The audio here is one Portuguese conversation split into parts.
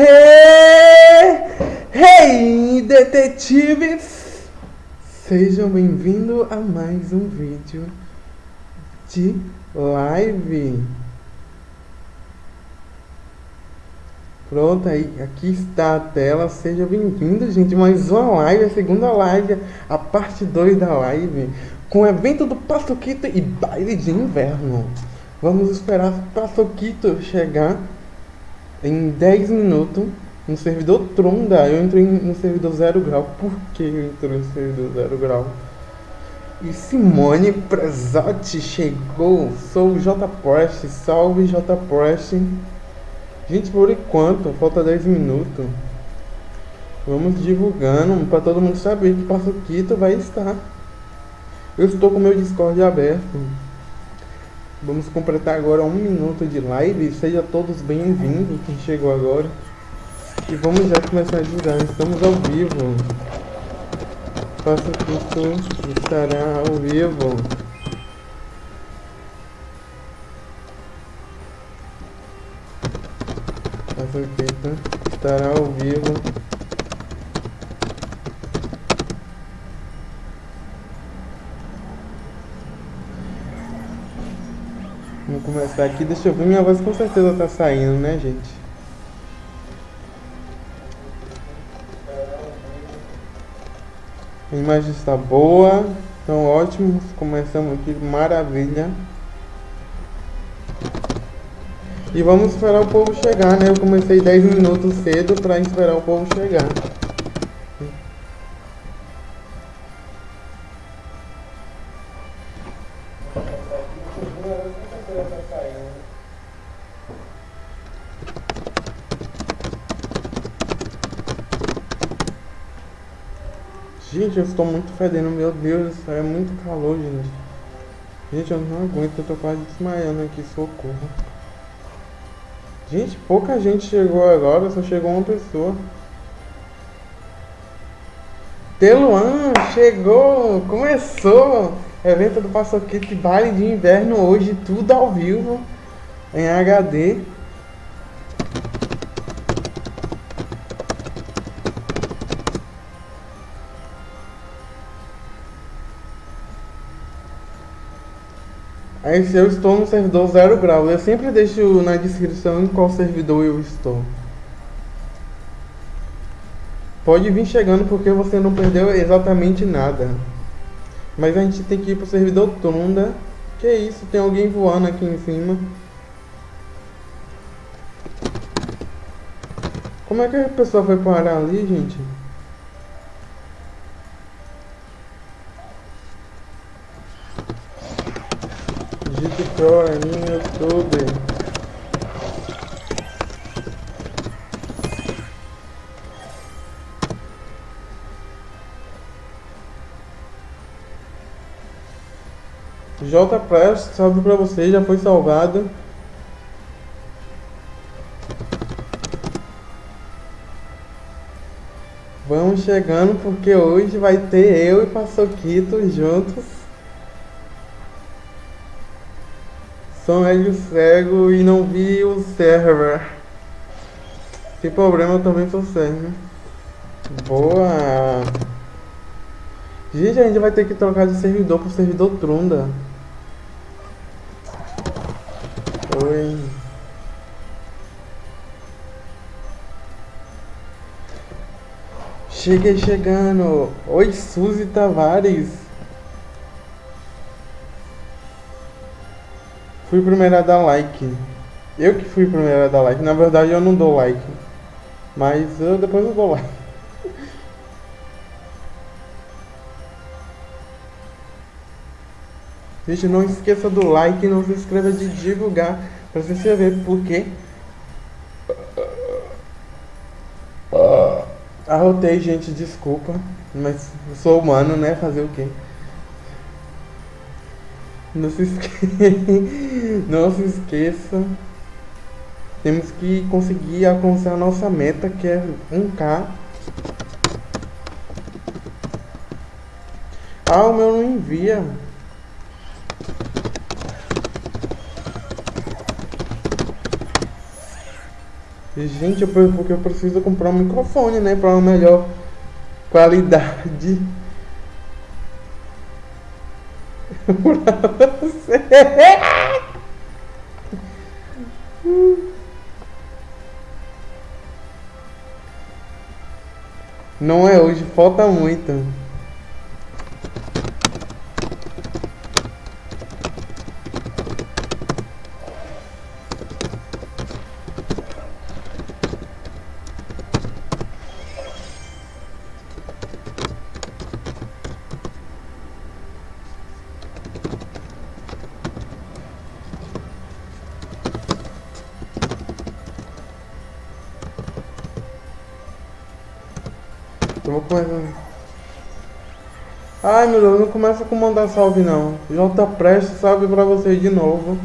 Hey, hey, detetives! Sejam bem-vindos a mais um vídeo de live. Pronto, aí, aqui está a tela. Seja bem-vindo, gente. Mais uma live, a segunda live, a parte 2 da live, com o evento do Paçoquito e baile de inverno. Vamos esperar o Paçoquito chegar em 10 minutos no servidor Tronda. Eu entrei no servidor 0 grau. Por que eu entrei no servidor 0 grau? E Simone Prezotti chegou. Sou o Prest. Salve J Prest. Gente, por enquanto, falta 10 minutos. Vamos divulgando para todo mundo saber que Paçoquito vai estar. Eu estou com meu Discord aberto. Vamos completar agora um minuto de live. Seja todos bem-vindos quem chegou agora. E vamos já começar a divulgar. Estamos ao vivo. Faça curso estará ao vivo. Faça curso estará ao vivo. Vamos começar aqui. Deixa eu ver. Minha voz com certeza tá saindo, né, gente? A imagem está boa. Então, ótimo. Começamos aqui. Maravilha. E vamos esperar o povo chegar, né? Eu comecei 10 minutos cedo para esperar o povo chegar. Gente, eu estou muito fedendo, meu Deus, é muito calor, gente. Gente, eu não aguento, eu tô quase desmaiando aqui, socorro. Gente, pouca gente chegou agora, só chegou uma pessoa. Teluan, chegou, começou! Evento do Paçoquete, baile de inverno hoje, tudo ao vivo, em HD. Aí se eu estou no servidor 0 grau, eu sempre deixo na descrição em qual servidor eu estou. Pode vir chegando porque você não perdeu exatamente nada. Mas a gente tem que ir pro servidor Tunda. Que isso, tem alguém voando aqui em cima. Como é que a pessoa foi parar ali, gente? Pro é YouTube. J Press, salve pra você, já foi salvado. Vamos chegando porque hoje vai ter eu e Paçoquito juntos. Sou médio cego e não vi o server. Sem problema, eu também sou cego. Boa! Gente, a gente vai ter que trocar de servidor pro servidor Trunda. Oi. Cheguei chegando. Oi, Suzy Tavares. Fui primeira a dar like. Eu que fui primeira a dar like. Na verdade, eu não dou like. Mas eu, depois eu dou like. Gente, não esqueça do like não se inscreva de divulgar para se inscrever, porque Arrotei, gente, desculpa, mas sou humano, né? Fazer o quê? Não se esqueça, não se esqueça. Temos que conseguir alcançar nossa meta, que é 1k. Ah, o meu não envia. Gente, eu, porque eu preciso comprar um microfone, né? Para uma melhor qualidade. Você. Não é hoje, falta muito. Ai meu Deus, não começa com mandar salve não. J Preste salve pra vocês de novo.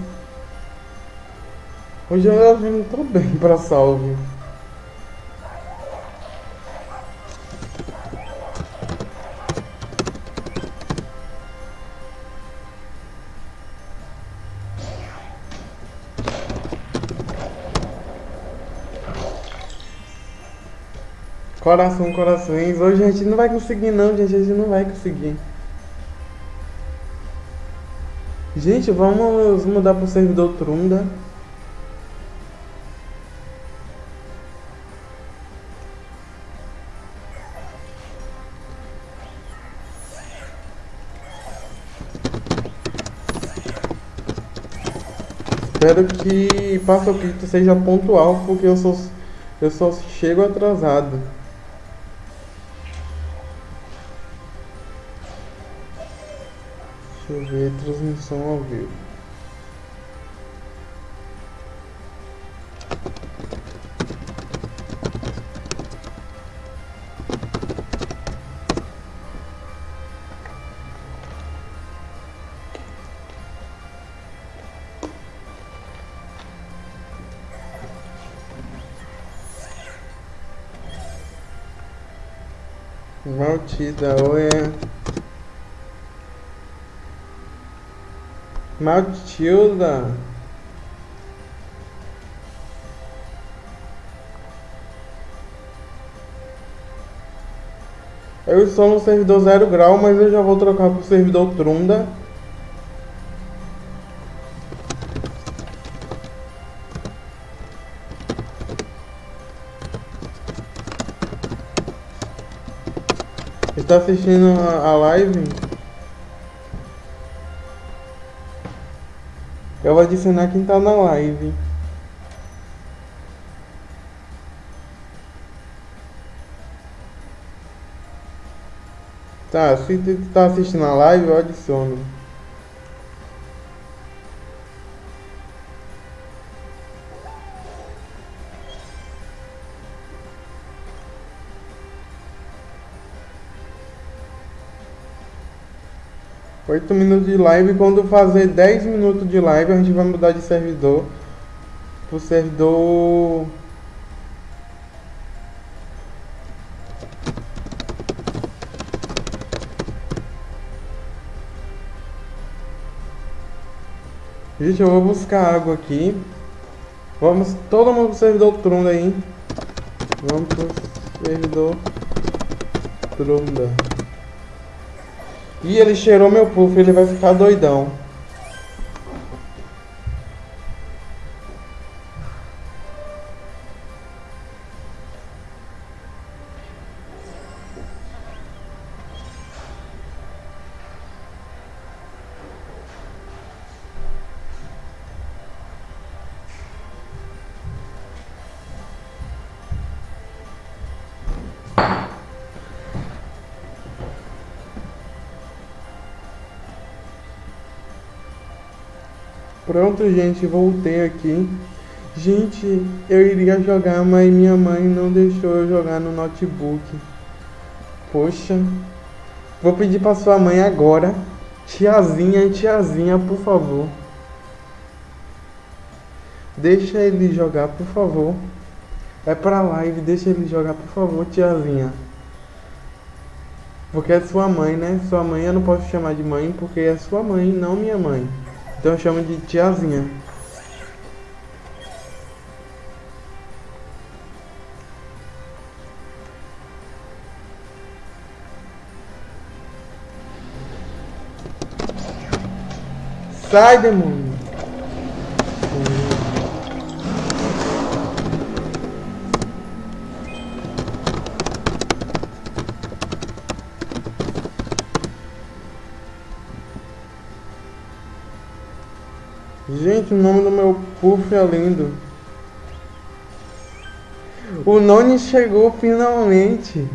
Hoje eu não tô bem pra salve. Coração, corações. Hoje a gente não vai conseguir não, gente. A gente não vai conseguir. Gente, vamos mudar pro servidor Trunda. Espero que Passo seja pontual, porque eu só, eu só chego atrasado. Transmissão ao vivo. Maltida, oi. Matilda. Eu estou no servidor zero grau, mas eu já vou trocar para o servidor Trunda. Está assistindo a live? Eu vou adicionar quem tá na live. Tá, se tu tá assistindo a live, eu adiciono. Oito minutos de live. Quando fazer 10 minutos de live, a gente vai mudar de servidor pro servidor. Gente, eu vou buscar água aqui. Vamos todo mundo pro servidor Trunda aí. Vamos pro servidor Trunda. E ele cheirou meu puff, ele vai ficar doidão. Pronto, gente, voltei aqui. Gente, eu iria jogar, mas minha mãe não deixou eu jogar no notebook. Poxa. Vou pedir pra sua mãe agora. Tiazinha, tiazinha, por favor. Deixa ele jogar, por favor. É pra live, deixa ele jogar, por favor, tiazinha. Porque é sua mãe, né? Sua mãe eu não posso chamar de mãe porque é sua mãe, não minha mãe. Então chama chamo de tiazinha. Sai, demônio! Puff é lindo. O Noni chegou finalmente.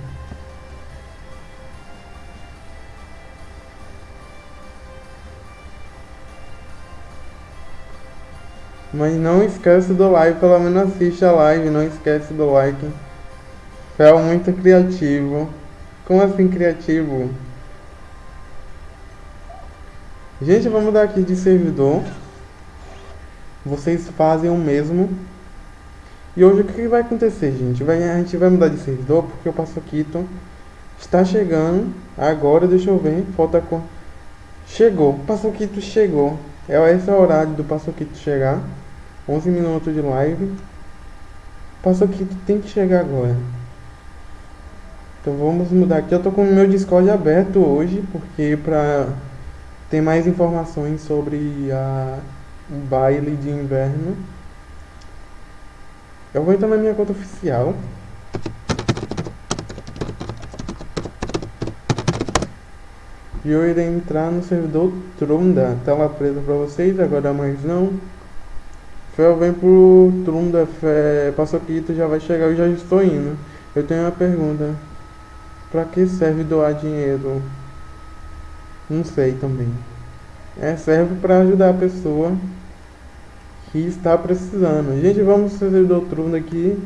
Mas não esquece do like, pelo menos assiste a live, não esquece do like. Fel muito criativo. Como assim criativo? Gente, vamos mudar aqui de servidor. Vocês fazem o mesmo. E hoje o que vai acontecer, gente? Vai, a gente vai mudar de servidor porque o Passoquito está chegando. Agora, deixa eu ver. Falta com. Chegou. O Passoquito chegou. É esse é o horário do Passoquito chegar. 11 minutos de live. Passoquito tem que chegar agora. Então vamos mudar aqui. Eu tô com o meu Discord aberto hoje porque para ter mais informações sobre a baile de inverno. Eu vou entrar na minha conta oficial. E eu irei entrar no servidor Trunda. Tela presa pra vocês, agora mais não. Fel vem pro Trunda, Fé, Passoquito já vai chegar, eu já estou indo. Eu tenho uma pergunta. Pra que serve doar dinheiro? Não sei também. É, serve para ajudar a pessoa que está precisando. Gente, vamos no servidor Trunda aqui.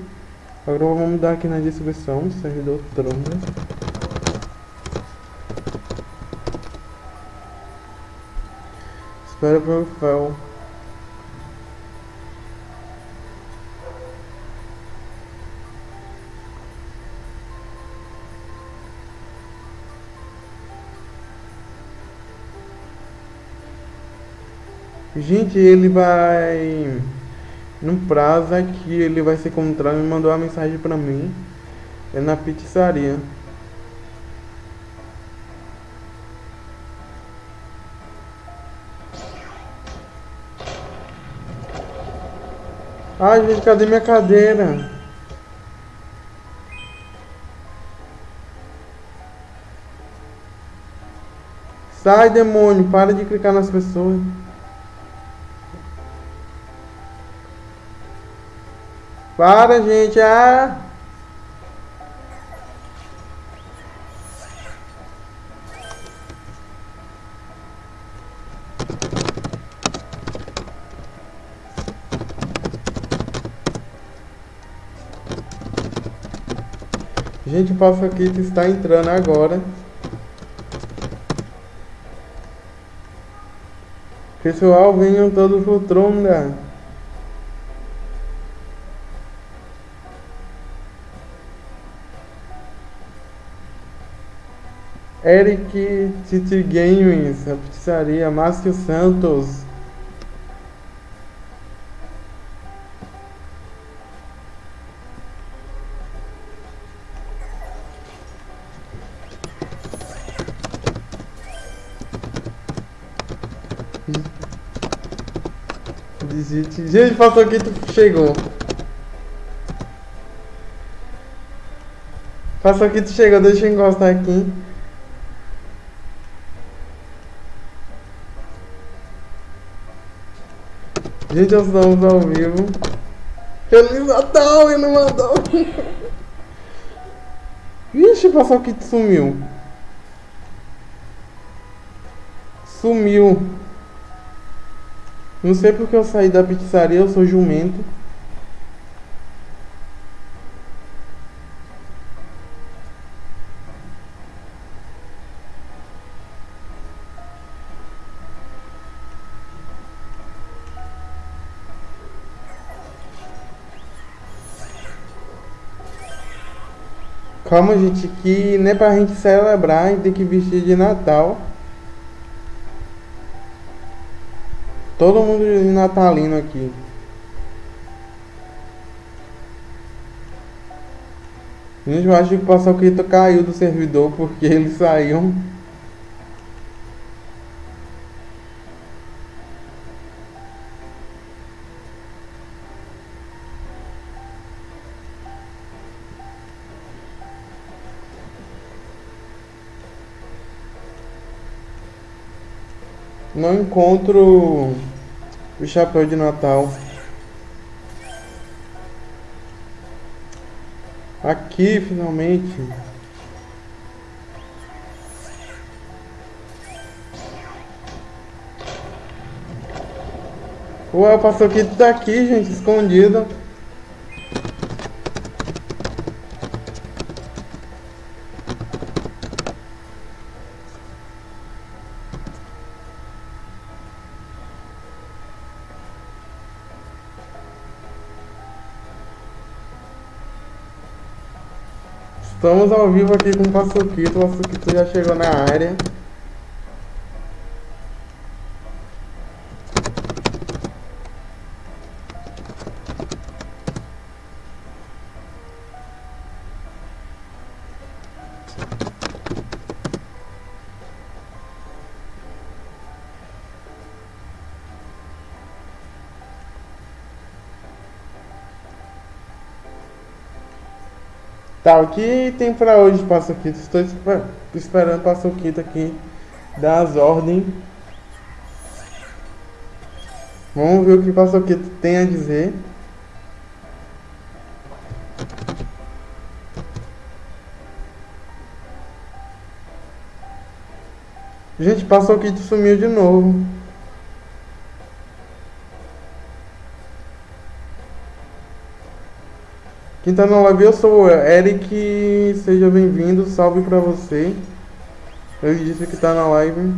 Agora vamos dar aqui na descrição, servidor Trunda. Espera pelo fel. Gente, ele vai. No prazo aqui, ele vai se encontrar. Me mandou uma mensagem pra mim. É na pizzaria. Ai, gente, cadê minha cadeira? Sai, demônio, para de clicar nas pessoas. Para, gente. Ah. Gente, o Paçoquito está entrando agora. Pessoal, venham todos pro Tronda. Eric City Games, a pizzaria Márcio Santos. Digite. Gente, passou aqui, tu chegou. Passou aqui, tu chegou, deixa eu encostar aqui. Gente, nós estamos ao vivo. Feliz Natal, ele mandou. Vixe, o pessoal que sumiu. Sumiu. Não sei porque eu saí da pizzaria, eu sou jumento. Calma, gente, que nem pra gente celebrar, a gente tem que vestir de Natal. Todo mundo de natalino aqui. Gente, eu acho que o Passoquito caiu do servidor porque eles saíram. Não encontro o chapéu de Natal. Aqui, finalmente. Ué, o Paçoquito tá aqui, gente, escondido. Estamos ao vivo aqui com o Paçoquito. O Paçoquito já chegou na área. Tá, o que tem pra hoje, Paçoquito? Estou esperando o Paçoquito aqui dar as ordens. Vamos ver o que o Paçoquito tem a dizer. Gente, Paçoquito sumiu de novo. Quem tá na live, eu sou o Eric, seja bem-vindo, salve pra você. Ele disse que tá na live.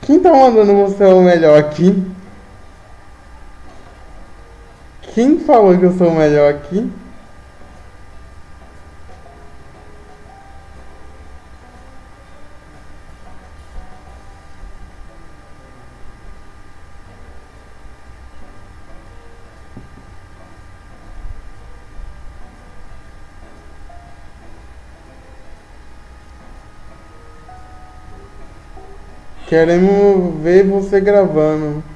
Quem tá mandando você o melhor aqui? Quem falou que eu sou o melhor aqui? Queremos ver você gravando.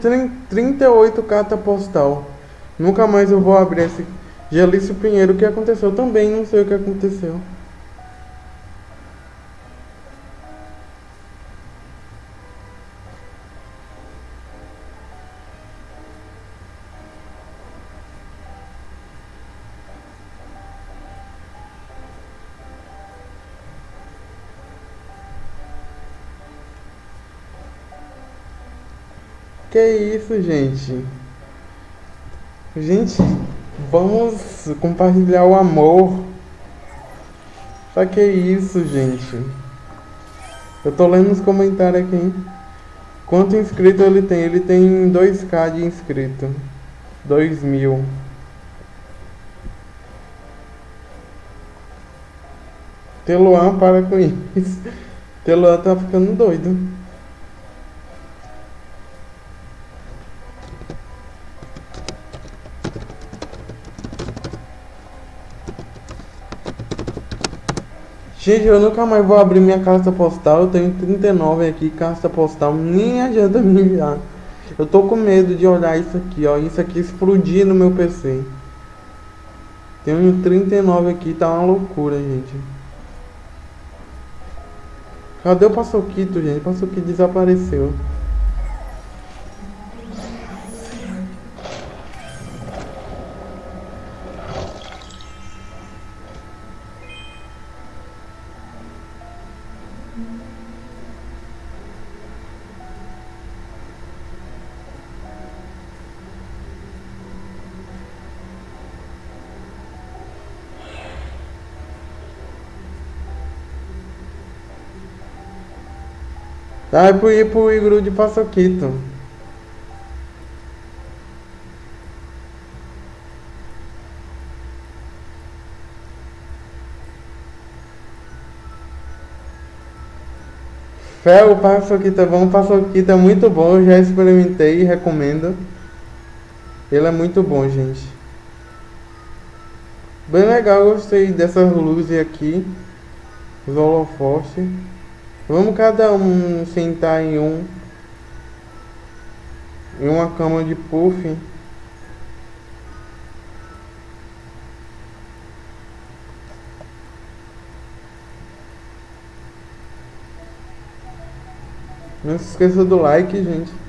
Tenho 38 carta postal. Nunca mais eu vou abrir esse. Gelício Pinheiro, o que aconteceu? Também não sei o que aconteceu. Que isso, gente? Gente, vamos compartilhar o amor. Só que isso, gente? Eu tô lendo os comentários aqui. Hein? Quanto inscrito ele tem? Ele tem 2k de inscrito. 2 mil. Teluan para com isso. Teluan tá ficando doido. Gente, eu nunca mais vou abrir minha carta postal. Eu tenho 39 aqui, carta postal. Nem adianta me enviar. Eu tô com medo de olhar isso aqui, ó. Isso aqui explodir no meu PC. Tenho 39 aqui, tá uma loucura, gente. Cadê o Passoquito, gente? O Passoquito desapareceu. É pro ir pro igru de Paçoquito. Fé, o Paçoquito é bom, o Paçoquito é muito bom, já experimentei recomendo. Ele é muito bom, gente. Bem legal, gostei dessas luzes aqui. Os holofotes. Vamos cada um sentar em um em uma cama de puff. Não se esqueça do like, gente.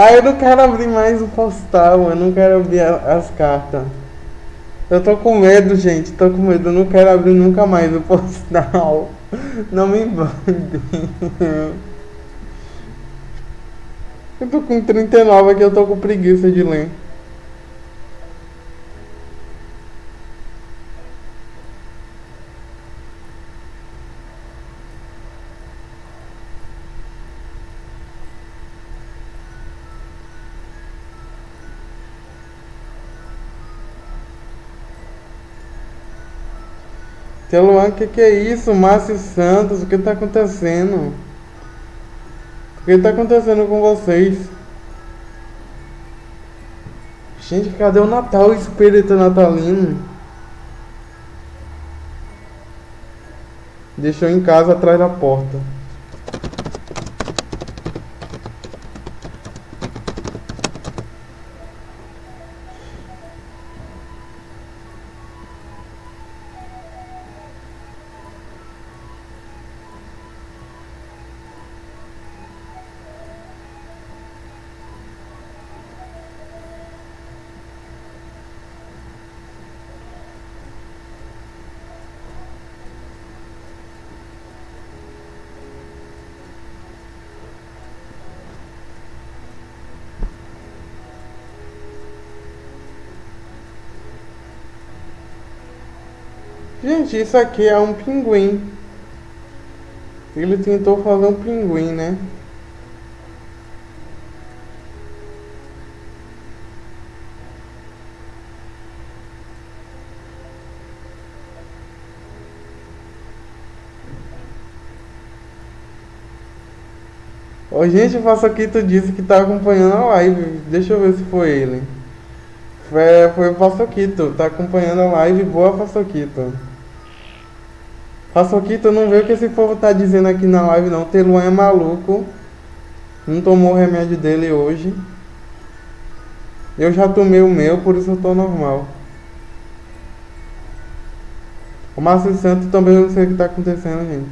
Ah, eu não quero abrir mais o postal, eu não quero abrir as cartas. Eu tô com medo, gente, tô com medo, eu não quero abrir nunca mais o postal. Não me mande. Eu tô com 39 aqui, eu tô com preguiça de ler. Tia Luan, o que, que é isso? Márcio Santos, o que está acontecendo? O que está acontecendo com vocês? Gente, cadê o Natal, o espírito natalino? Deixou em casa atrás da porta. Isso aqui é um pinguim. Ele tentou fazer um pinguim, né? Ô, gente, o Passaquito disse que tá acompanhando a live. Deixa eu ver se foi ele. Foi, foi o Passaquito. Tá acompanhando a live. Boa, Passaquito. Paçoquito, não vê o que esse povo tá dizendo aqui na live não. Teluan é maluco. Não tomou o remédio dele hoje. Eu já tomei o meu, por isso eu tô normal. O Márcio Santos também não sei o que tá acontecendo, gente.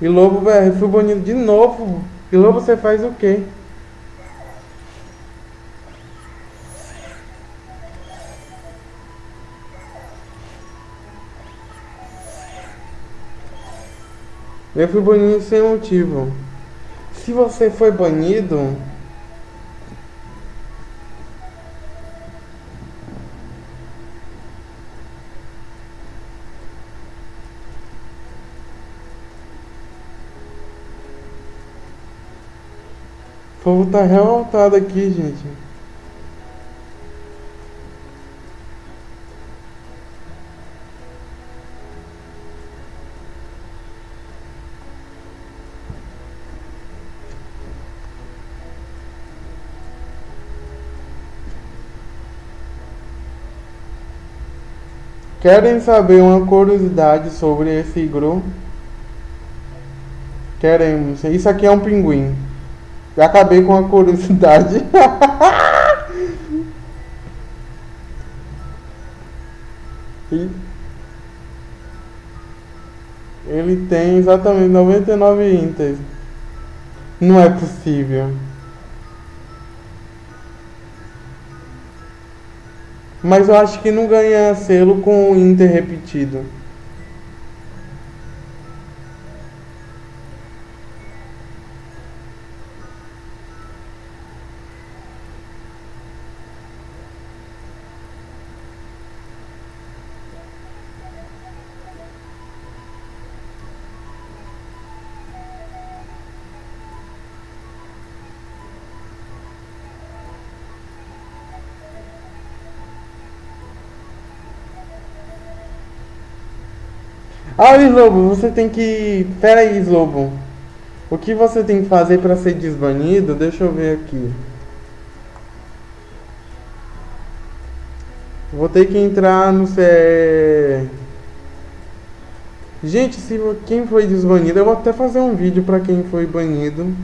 E Lobo, velho, fui bonito de novo. E Lobo, você faz o quê? Eu fui banido sem motivo. Se você foi banido... O povo tá revoltado aqui, gente. Querem saber uma curiosidade sobre esse igru? Queremos. Isso aqui é um pinguim. Já acabei com a curiosidade. ele tem exatamente 99 intas. Não é possível. Mas eu acho que não ganha selo com o Inter repetido. Ah, Slobo, você tem que. Pera aí, Slobo. O que você tem que fazer para ser desbanido? Deixa eu ver aqui. Vou ter que entrar no CE. Gente, se quem foi desbanido, eu vou até fazer um vídeo para quem foi banido.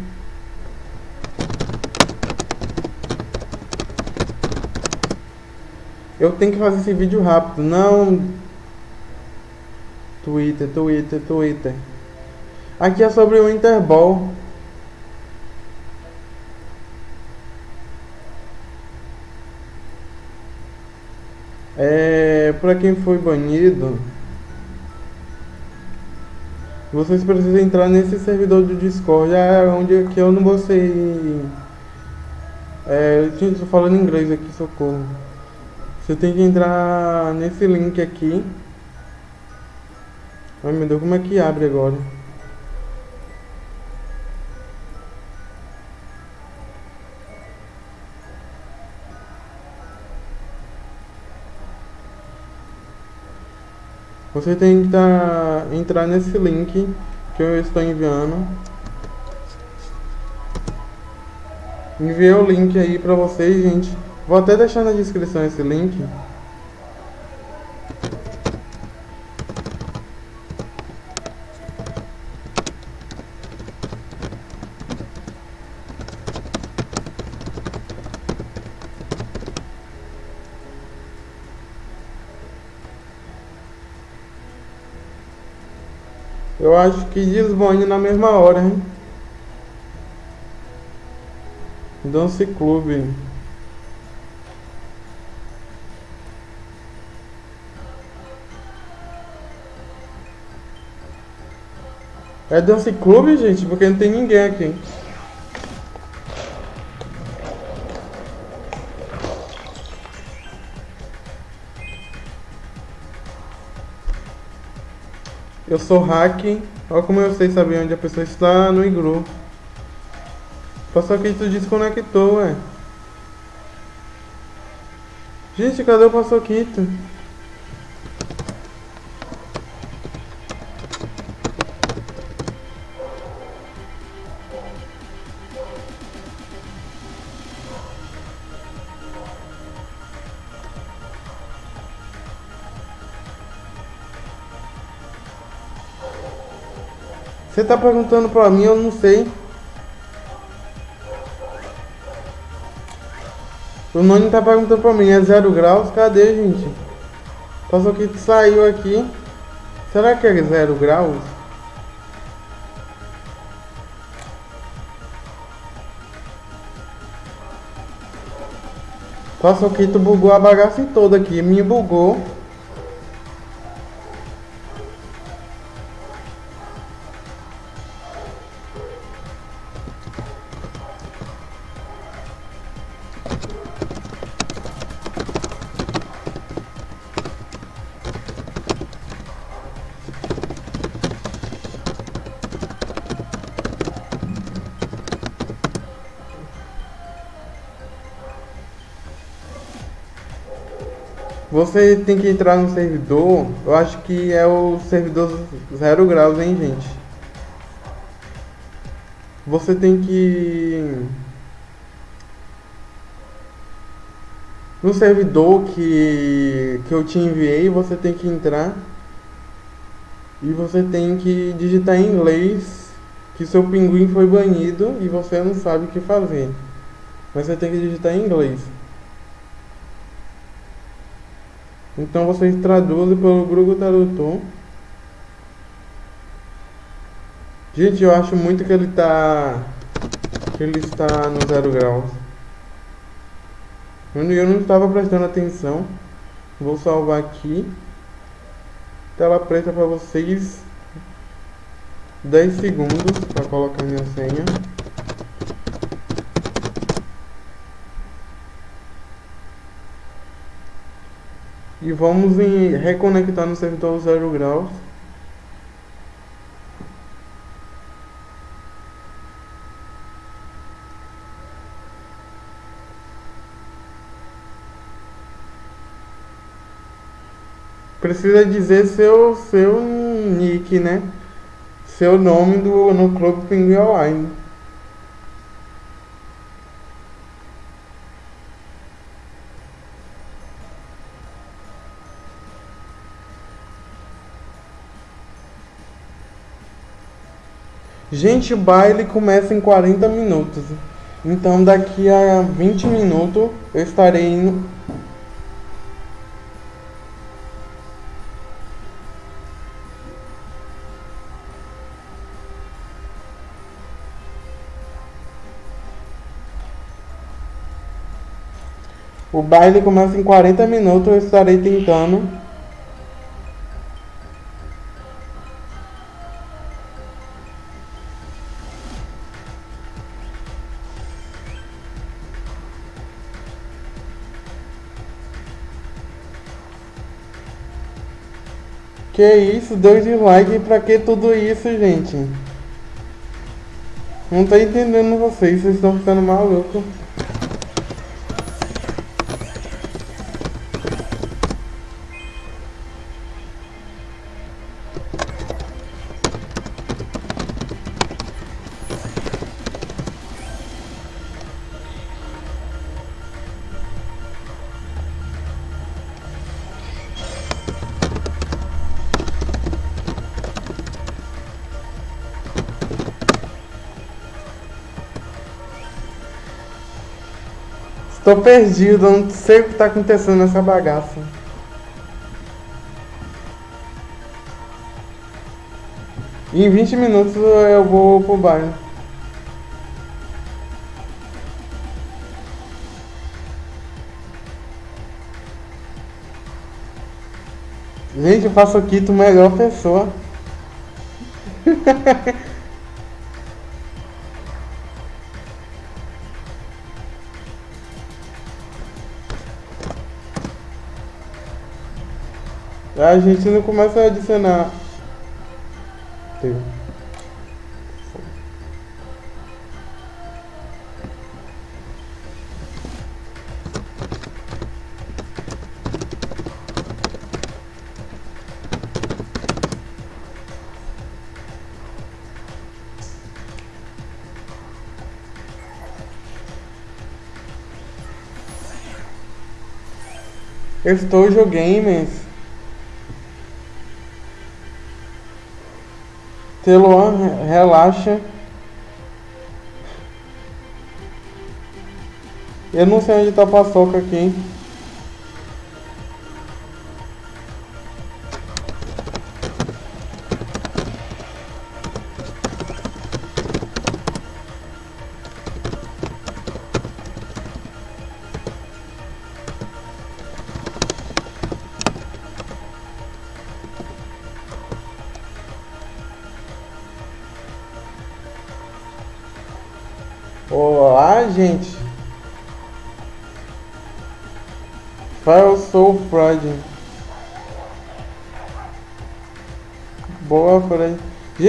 Eu tenho que fazer esse vídeo rápido, não Twitter, Twitter, Twitter. Aqui é sobre o Interball. É, para quem foi banido, vocês precisam entrar nesse servidor do Discord, é onde aqui eu não ser. É, eu tô falando inglês aqui, socorro. Você tem que entrar nesse link aqui. Ai meu Deus, como é que abre agora? Você tem que tá, entrar nesse link que eu estou enviando. Enviei o link aí pra vocês, gente. Vou até deixar na descrição esse link. Eu acho que desbane na mesma hora, hein? Dance Clube. É Dance Clube, gente? Porque não tem ninguém aqui. Eu sou hack. Olha como eu sei saber onde a pessoa está no igru. Passou aqui tu desconectou, ué. Gente, cadê o Passoquito? Você tá perguntando pra mim, eu não sei. O Noni tá perguntando pra mim, é zero graus? Cadê, gente? Passou que saiu aqui. Será que é zero graus? Passou que tu bugou a bagaça toda aqui. Me bugou. Você tem que entrar no servidor, eu acho que é o servidor zero graus, hein, gente? Você tem que no servidor que, que eu te enviei, você tem que entrar e você tem que digitar em inglês que seu pinguim foi banido e você não sabe o que fazer. Mas você tem que digitar em inglês. Então vocês traduzem pelo Google Tradutor. Gente, eu acho muito que ele está que ele está no zero graus. Eu não estava prestando atenção. Vou salvar aqui. Tela preta para vocês. 10 segundos para colocar minha senha. E vamos em reconectar no servidor 0 graus. Precisa dizer seu, seu nick, né? Seu nome do, no Clube Pinguim Online. Gente, o baile começa em 40 minutos. Então daqui a 20 minutos eu estarei indo O baile começa em 40 minutos, eu estarei tentando. Que isso, dois dislike pra que tudo isso, gente? Não tô entendendo vocês, vocês estão ficando malucos. Tô perdido, não sei o que tá acontecendo nessa bagaça. Em 20 minutos eu vou pro bairro. Gente, eu faço o Quito melhor pessoa. A gente não começa a adicionar. Estou Games. Teluan, relaxa. Eu não sei onde tá a paçoca aqui, hein?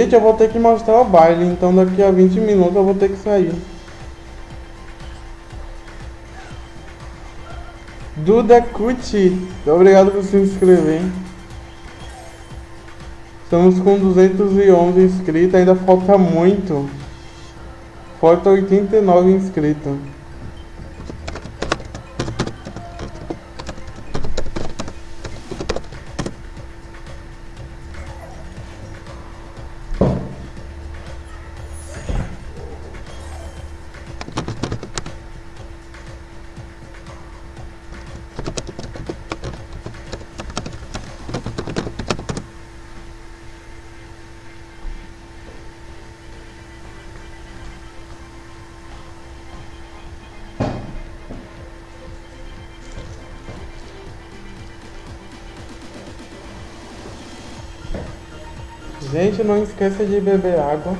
Gente, eu vou ter que mostrar o baile, então daqui a 20 minutos eu vou ter que sair. Duda Cuti, obrigado por se inscrever. Estamos com 211 inscritos, ainda falta muito. Falta 89 inscritos. Esqueça de beber água.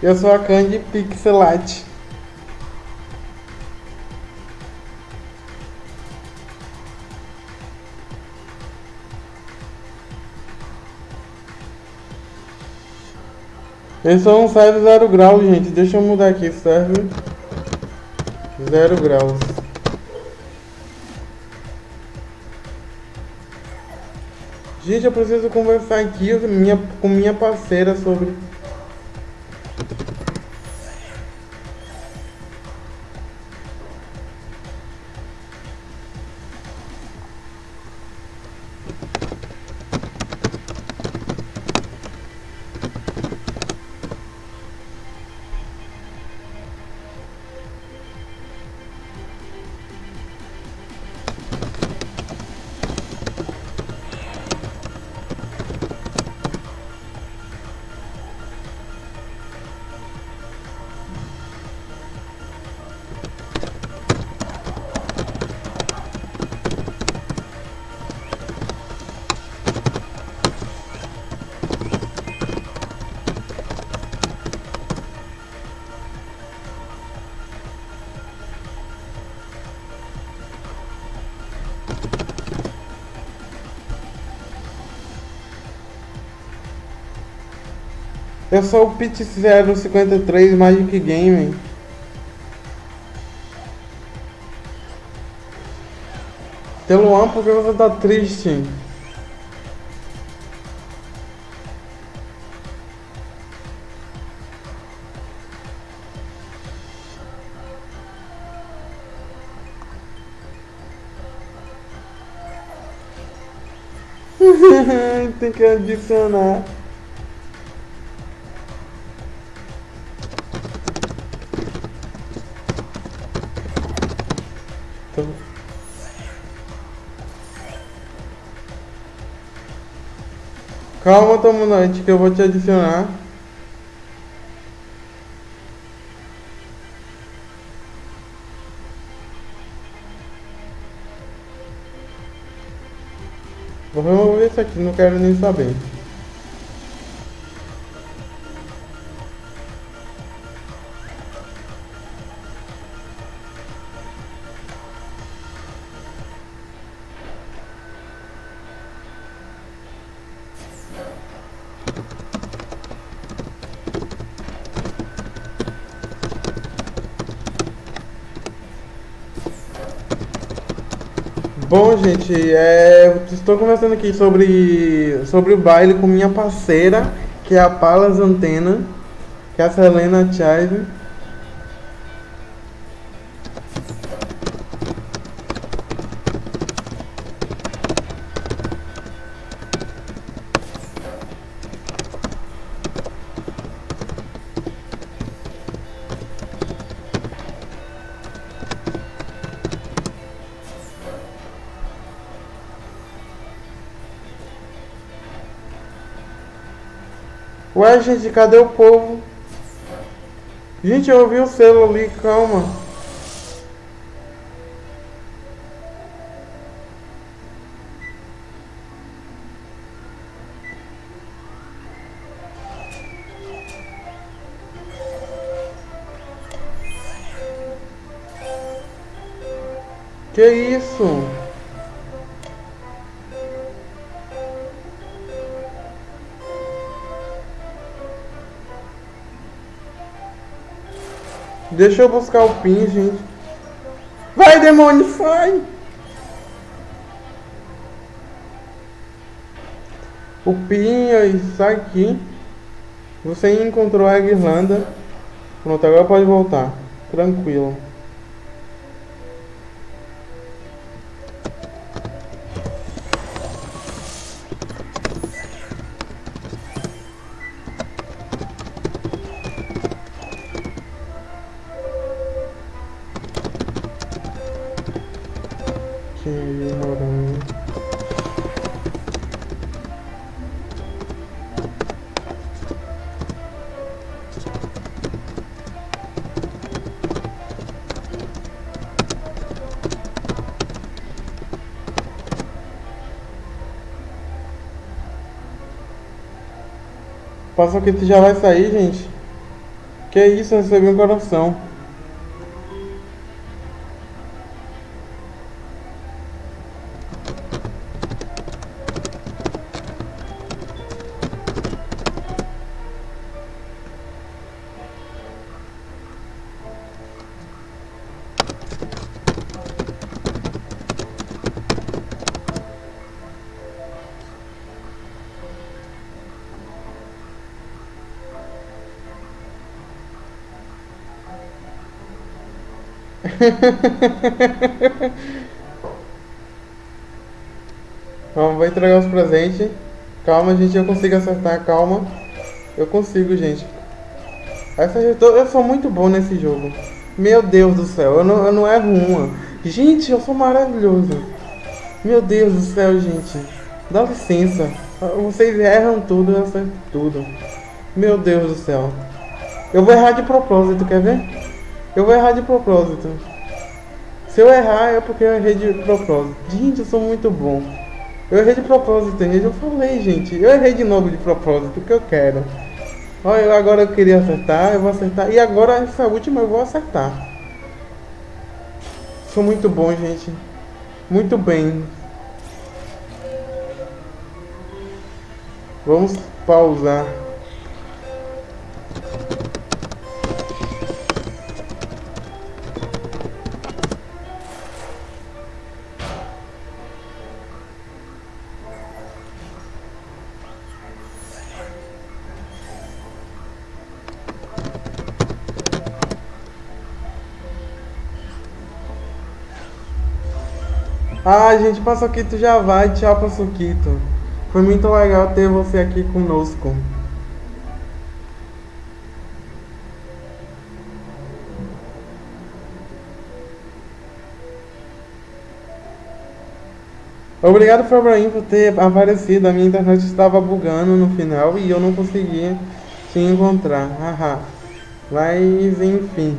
Eu sou a Candy Pixelate. Esse é um serve zero grau, gente. Deixa eu mudar aqui, serve zero graus. Gente, eu preciso conversar aqui minha, com minha parceira sobre Eu sou o Pit 053 Magic Gaming. Teluan, por que você tá triste? Tem que adicionar. Calma, Tomonante, que eu vou te adicionar. Vou remover isso aqui, não quero nem saber. Bom, gente, é, estou conversando aqui sobre, sobre o baile com minha parceira, que é a Palas Antena, que é a Selena Chive. Gente, cadê o povo? Gente, eu ouvi o selo ali, calma. Que isso? Deixa eu buscar o pin, gente. Vai, demônio, sai! O pin aí, sai aqui. Você encontrou a guirlanda. Pronto, agora pode voltar. Tranquilo. Passa que já vai sair, gente. Que isso, recebi um coração. Vamos, vou entregar os presentes. Calma, gente, eu consigo acertar, calma. Eu consigo, gente. Essa, eu sou muito bom nesse jogo. Meu Deus do céu, eu não, eu não erro uma. Gente, eu sou maravilhoso. Meu Deus do céu, gente. Dá licença. Vocês erram tudo, eu acerto tudo. Meu Deus do céu. Eu vou errar de propósito, quer ver? Eu vou errar de propósito. Se eu errar é porque eu errei de propósito. Gente, eu sou muito bom. Eu errei de propósito, eu falei, gente. Eu errei de novo de propósito, que eu quero. Olha, agora eu queria acertar, eu vou acertar. E agora essa última eu vou acertar. Sou muito bom, gente. Muito bem. Vamos pausar. Ah, gente, Paçoquito já vai. Tchau, Paçoquito. Foi muito legal ter você aqui conosco. Obrigado, Fabraim, por ter aparecido. A minha internet estava bugando no final e eu não conseguia te encontrar. Haha. Mas, enfim.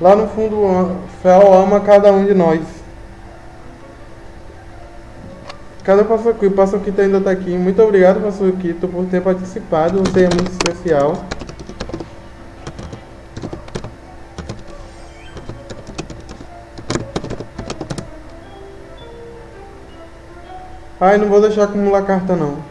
Lá no fundo, Fel ama cada um de nós. Cadê o Passoquito? O Passoquito ainda está aqui. Muito obrigado, Passoquito, por ter participado. Você é muito especial. Ai, não vou deixar acumular carta não.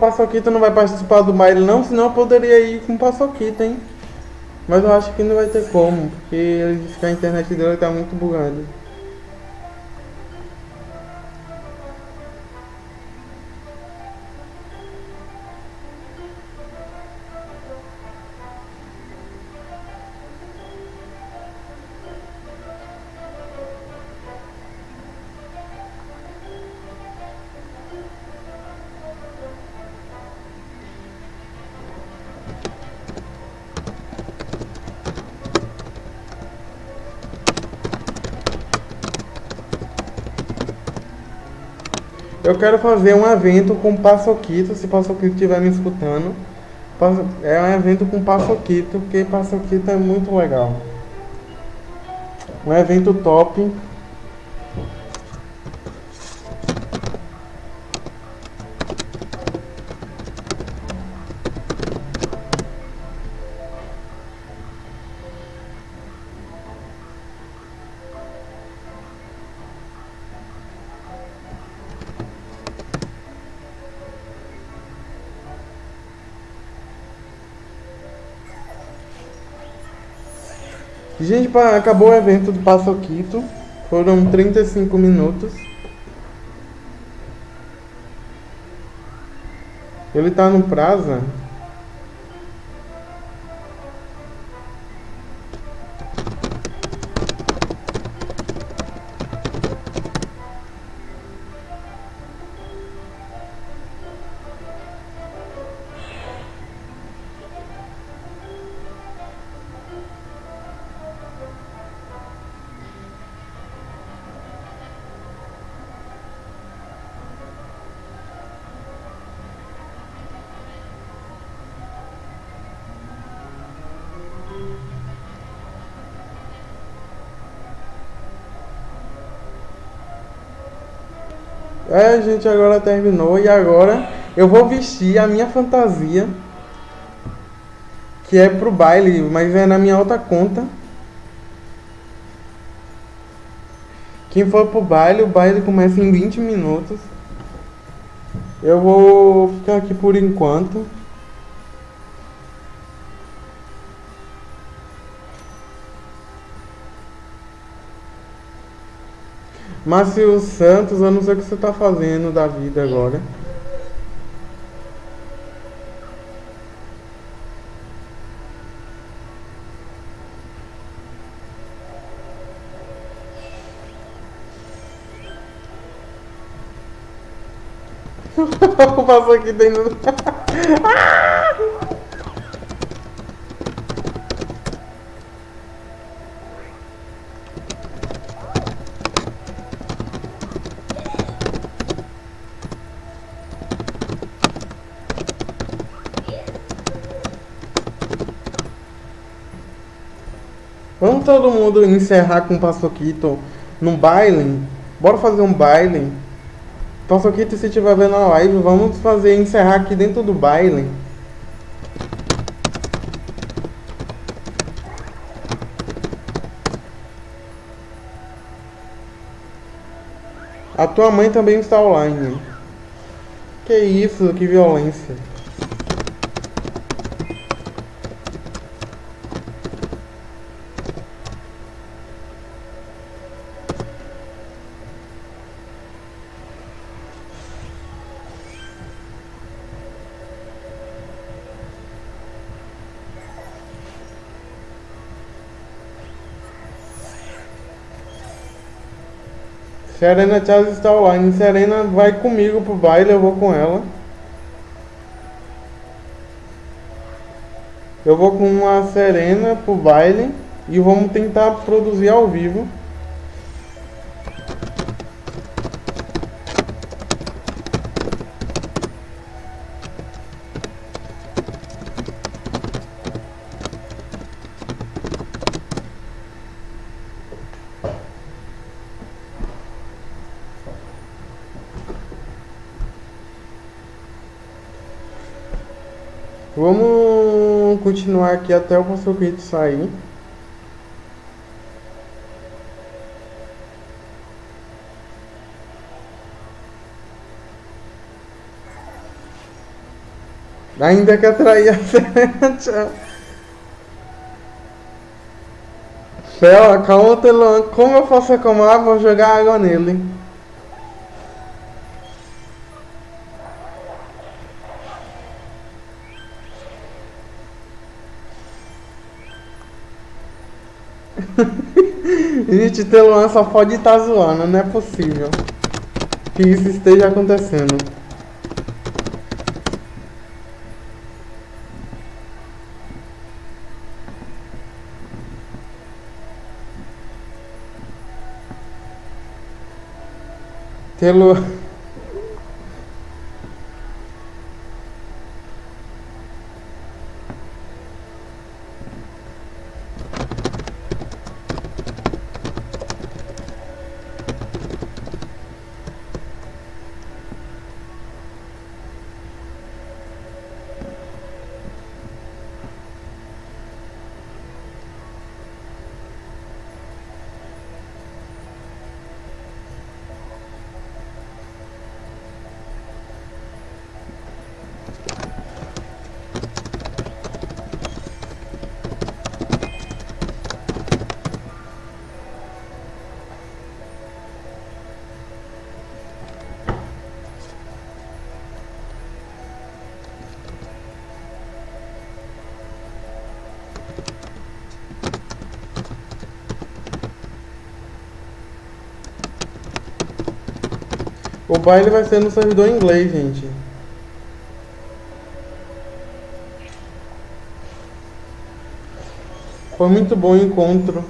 O Paçoquito não vai participar do baile não, senão eu poderia ir com o Paçoquito, hein? Mas eu acho que não vai ter como, porque a internet dele tá muito bugada. Eu quero fazer um evento com Passoquito, se Passoquito estiver me escutando. É um evento com Passoquito, porque Passoquito é muito legal. Um evento top. Gente, acabou o evento do Passoquito. Foram 35 minutos. Ele tá no prazo É, a gente agora terminou e agora eu vou vestir a minha fantasia, que é pro baile, mas é na minha outra conta. Quem for pro baile, o baile começa em 20 minutos. Eu vou ficar aqui por enquanto. Márcio Santos, eu não sei o que você está fazendo da vida agora. Passou aqui dentro. Vamos todo mundo encerrar com o Paçoquito num baile? Bora fazer um baile? Paçoquito, se estiver vendo a live, vamos fazer encerrar aqui dentro do baile. A tua mãe também está online. Que isso, que violência. Serena Charles está online. Serena vai comigo pro baile, eu vou com ela. Eu vou com a Serena pro baile e vamos tentar produzir ao vivo. Continuar aqui até o Passoquito sair. Ainda que atrair a Pera, calma, Telan. Como eu posso reclamar? Vou jogar água nele. Gente, Teluan só pode estar tá zoando, não é possível que isso esteja acontecendo. Teluan. O baile vai ser no servidor inglês, gente. Foi muito bom o encontro.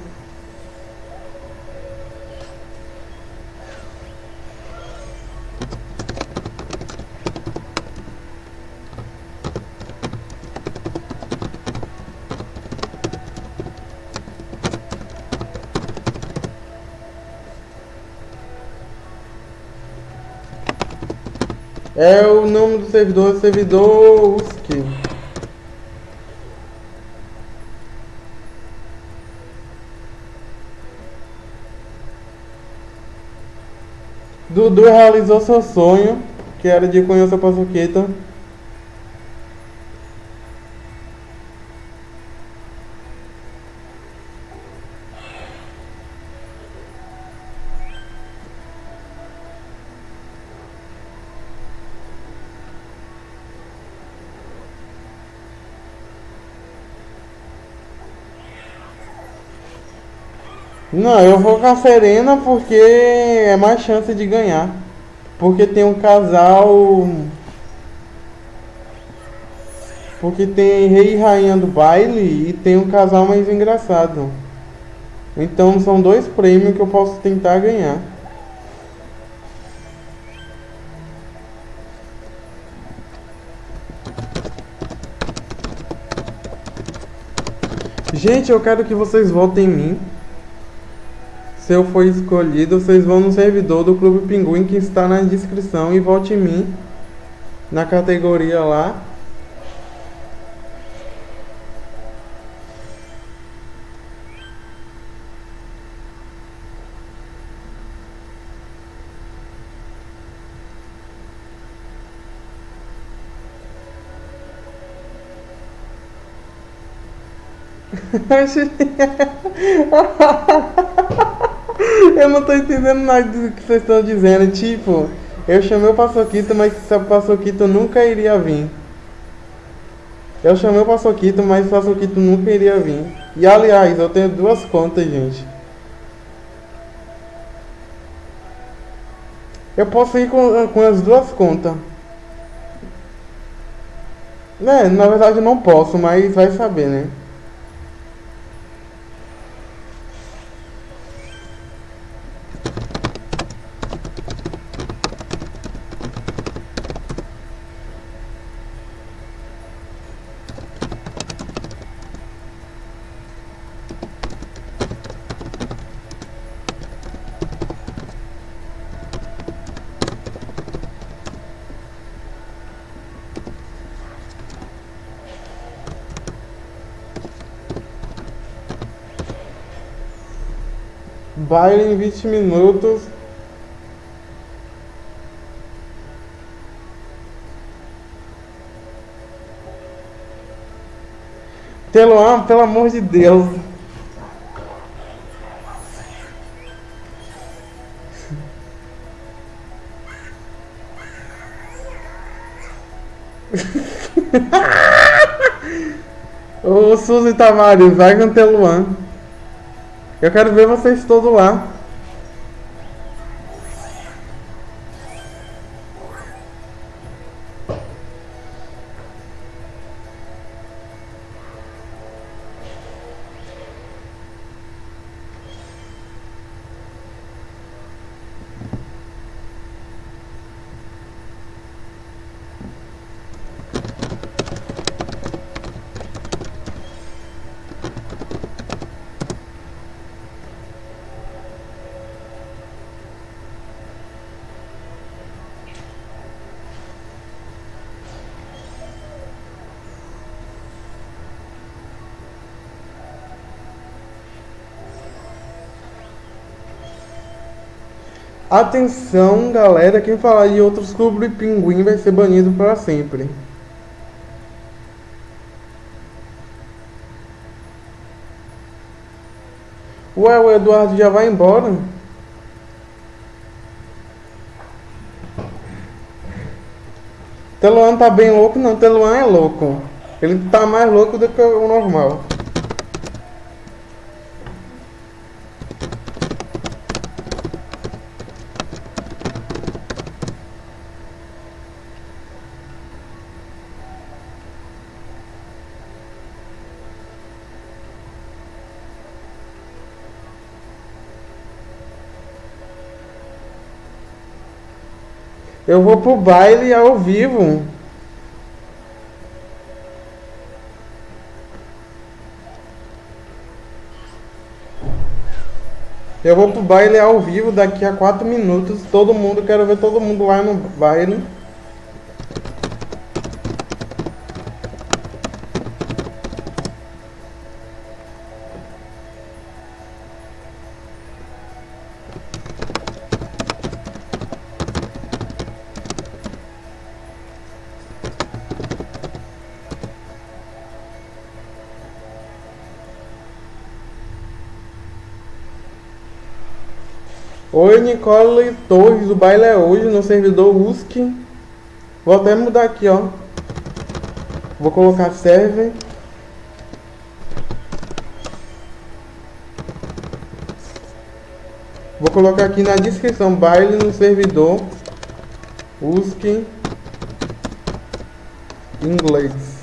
É o nome do servidor, servidor USC. Dudu realizou seu sonho, que era de conhecer a paçoqueta. Não, eu vou com a Serena porque é mais chance de ganhar. Porque tem um casal. Porque tem rei e rainha do baile e tem um casal mais engraçado. Então são dois prêmios que eu posso tentar ganhar. Gente, eu quero que vocês votem em mim. Se eu for escolhido, vocês vão no servidor do Clube Pinguim que está na descrição e vote em mim na categoria lá. Eu não tô entendendo nada do que vocês estão dizendo. Tipo, eu chamei o Paçoquito, mas o Paçoquito nunca iria vir. Eu chamei o Paçoquito, mas o Paçoquito nunca iria vir. E aliás, eu tenho duas contas, gente. Eu posso ir com, com as duas contas. Né, na verdade não posso, mas vai saber, né? baile em 20 minutos. Teloan, pelo amor de Deus. Ô Suzy Tamares, vai com o Teluan. Eu quero ver vocês todos lá. Atenção, galera, quem falar de outros clubes pinguim vai ser banido para sempre. Ué, o Eduardo já vai embora? Teluan tá bem louco? Não, Teluan é louco. Ele tá mais louco do que o normal. Eu vou pro baile ao vivo. Eu vou pro baile ao vivo daqui a 4 minutos. Todo mundo, quero ver todo mundo lá no baile. Nicole Torres, o baile é hoje no servidor USC. Vou até mudar aqui, ó. Vou colocar server. Vou colocar aqui na descrição, baile no servidor USC inglês.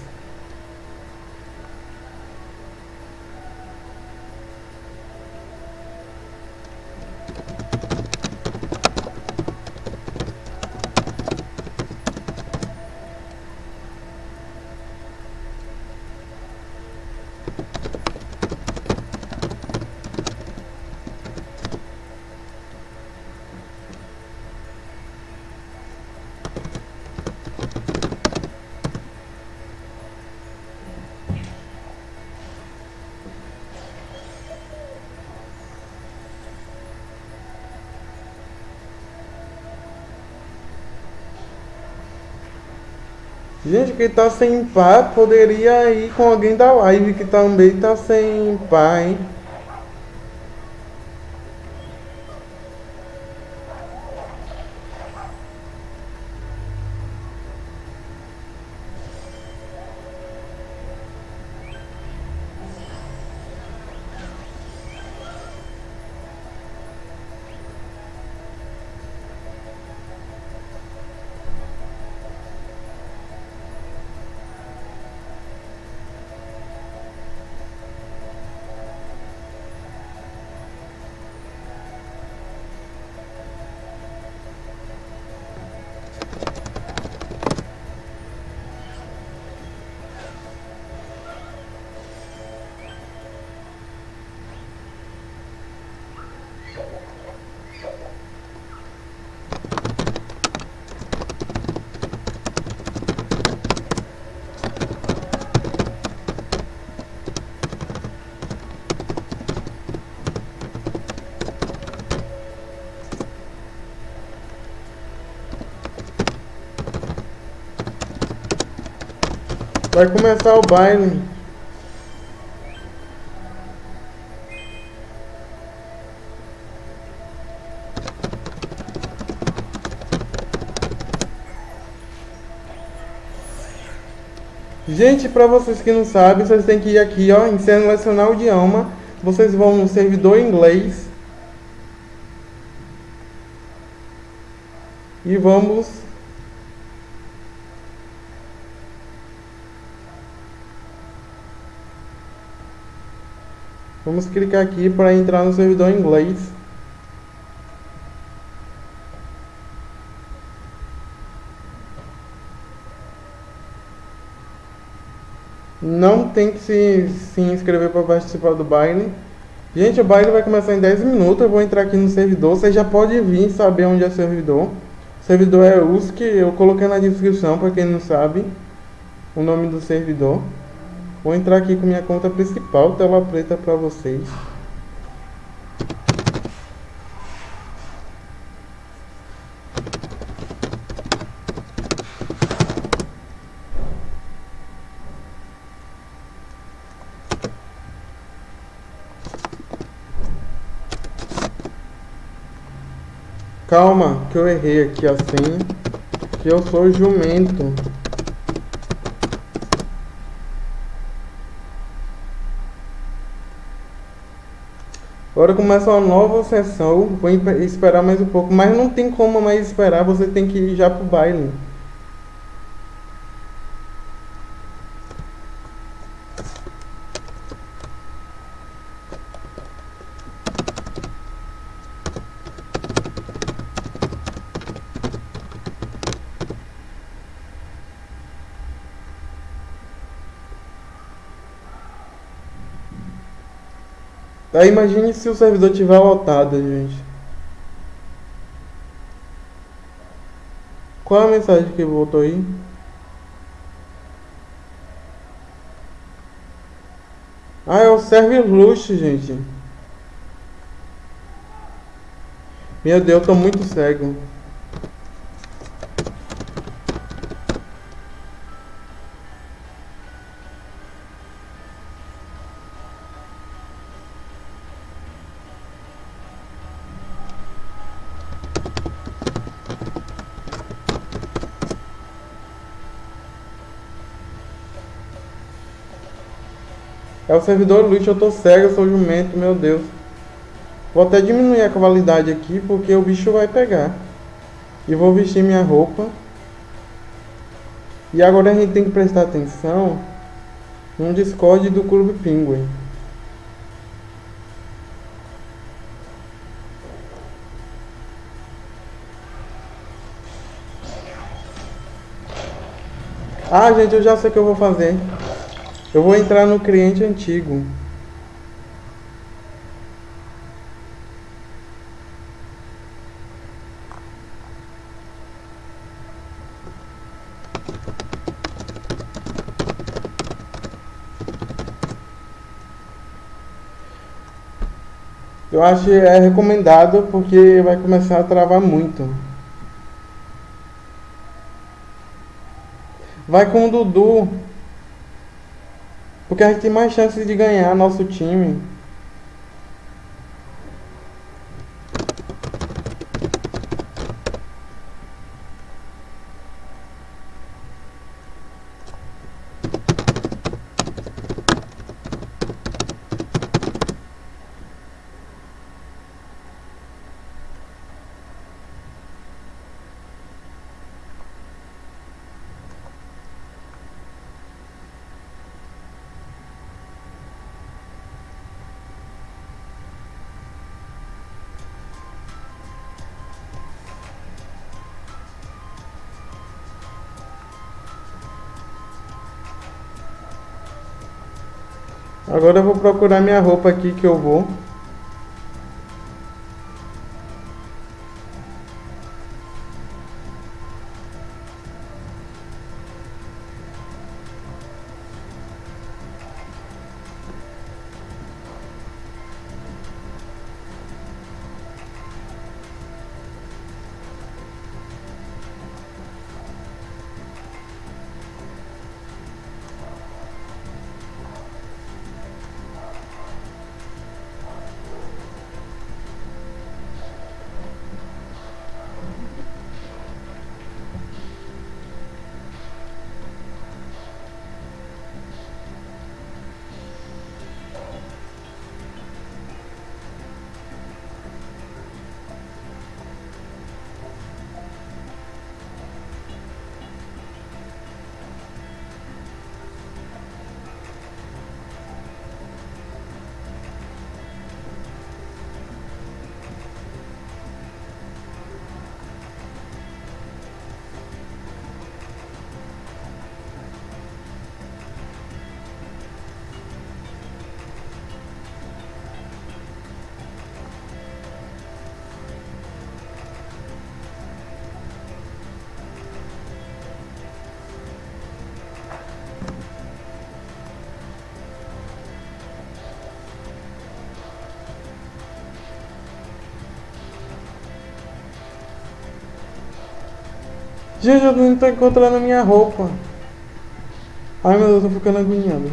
Gente, quem tá sem par poderia ir com alguém da live que também tá sem par, hein? Vai começar o baile. Gente, para vocês que não sabem, vocês têm que ir aqui, ó, em selecionar o idioma. Vocês vão no servidor inglês. E vamos Vamos clicar aqui para entrar no servidor inglês. Não tem que se, se inscrever para participar do baile. Gente, o baile vai começar em 10 minutos. Eu vou entrar aqui no servidor. Você já pode vir saber onde é o servidor. O servidor é USC. Eu coloquei na descrição para quem não sabe o nome do servidor. Vou entrar aqui com minha conta principal, tela preta para vocês. Calma, que eu errei aqui a senha. Que eu sou jumento. Agora começa uma nova sessão. Vou esperar mais um pouco. Mas não tem como mais esperar. Você tem que ir já pro baile. Aí imagine se o servidor tiver lotado, gente. Qual a mensagem que voltou aí? Ah, é o server luxo, gente. Meu Deus, eu tô muito cego. É o servidor lixo, eu tô cego, eu sou jumento, meu Deus. Vou até diminuir a qualidade aqui, porque o bicho vai pegar. E vou vestir minha roupa. E agora a gente tem que prestar atenção no Discord do Clube Penguin. Ah, gente, eu já sei o que eu vou fazer. Eu vou entrar no cliente antigo. Eu acho que é recomendado porque vai começar a travar muito. Vai com o Dudu. Porque a gente tem mais chances de ganhar nosso time. Agora eu vou procurar minha roupa aqui que eu vou. Eu não tô encontrando minha roupa. Ai meu Deus, eu tô ficando agoniado.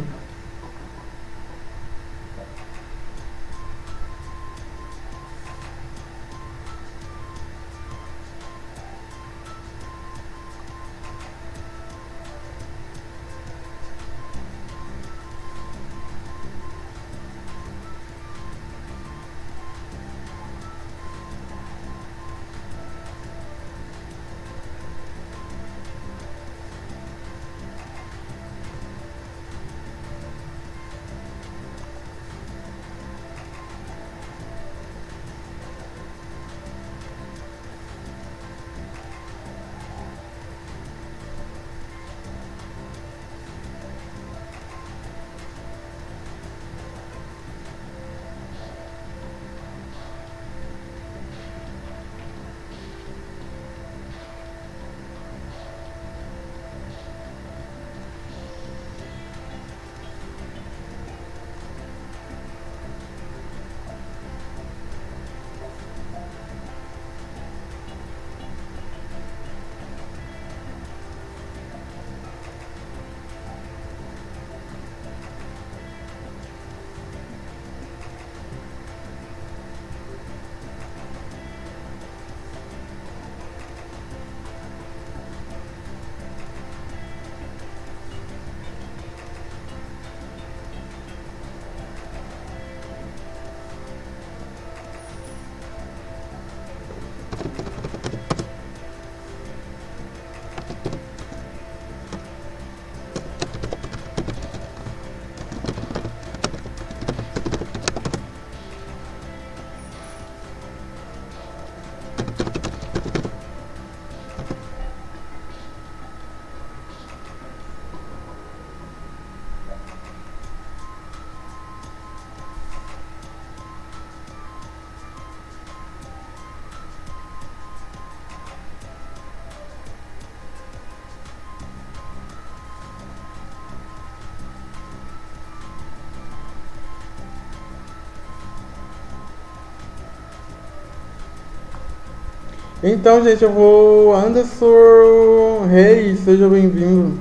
Então, gente, eu vou. Anderson Reis, seja bem-vindo.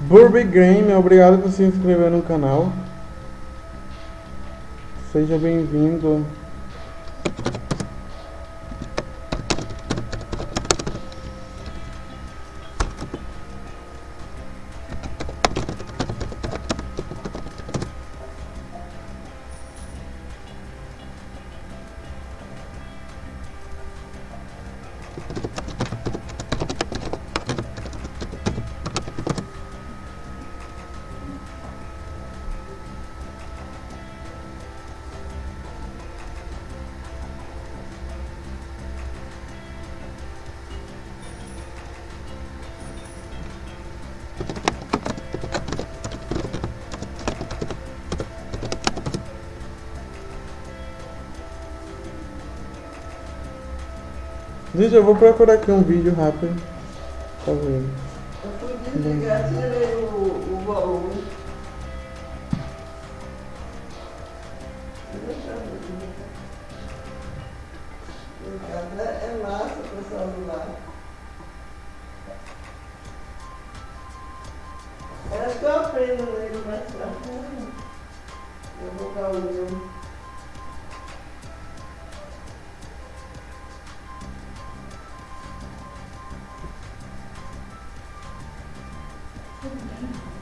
Burby Game, obrigado por se inscrever no canal. Seja bem-vindo. Gente, eu vou procurar aqui um vídeo rápido. Tá vendo? Eu desligar,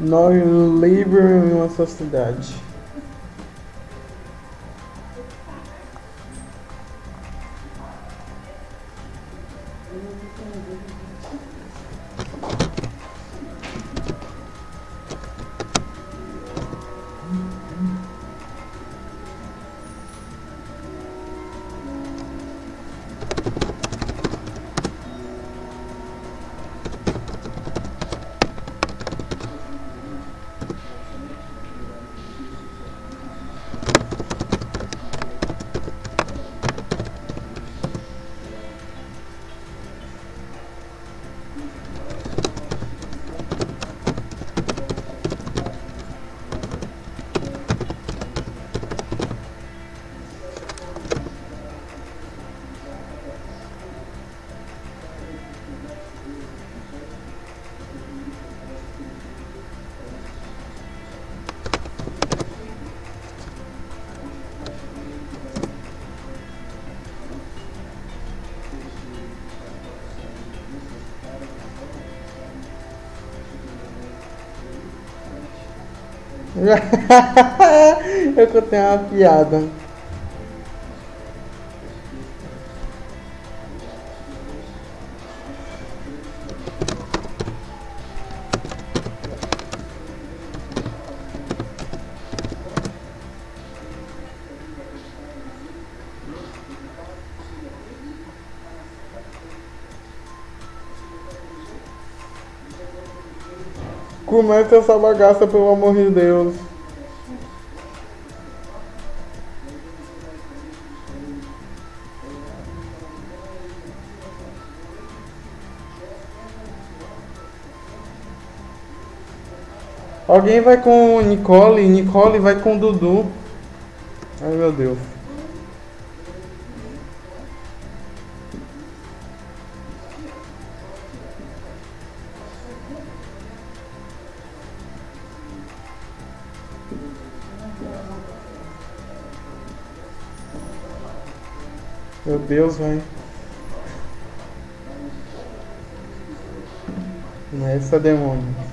Nós vivemos em uma sociedade. Eu contei uma piada. Comece essa bagaça, pelo amor de Deus. Alguém vai com Nicole, Nicole vai com Dudu. Ai meu Deus. Deus, vai. Nessa demônio. Meu Deus,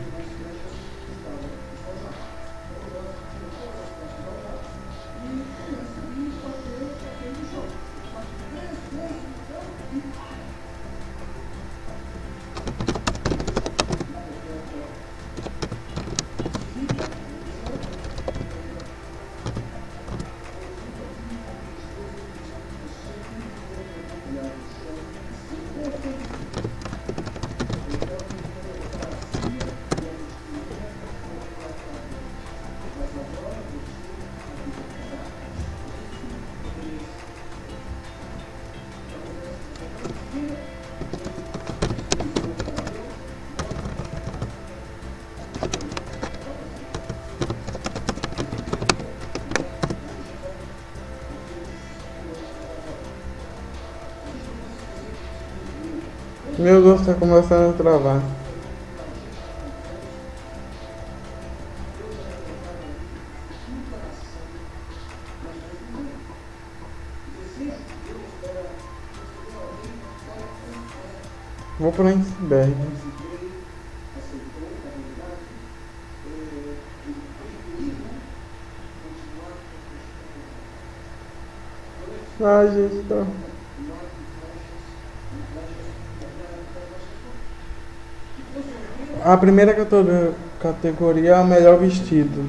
tá começando a travar. Vou para iceberg. Ai, gente, tá. A primeira categoria é o melhor vestido.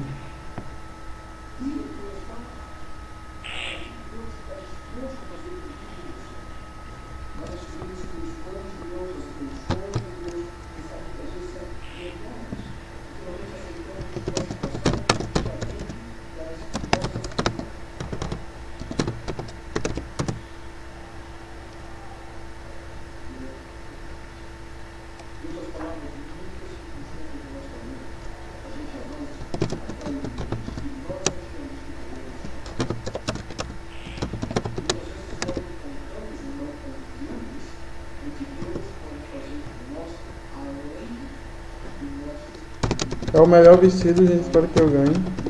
O melhor vestido, gente. Espero que eu ganhe.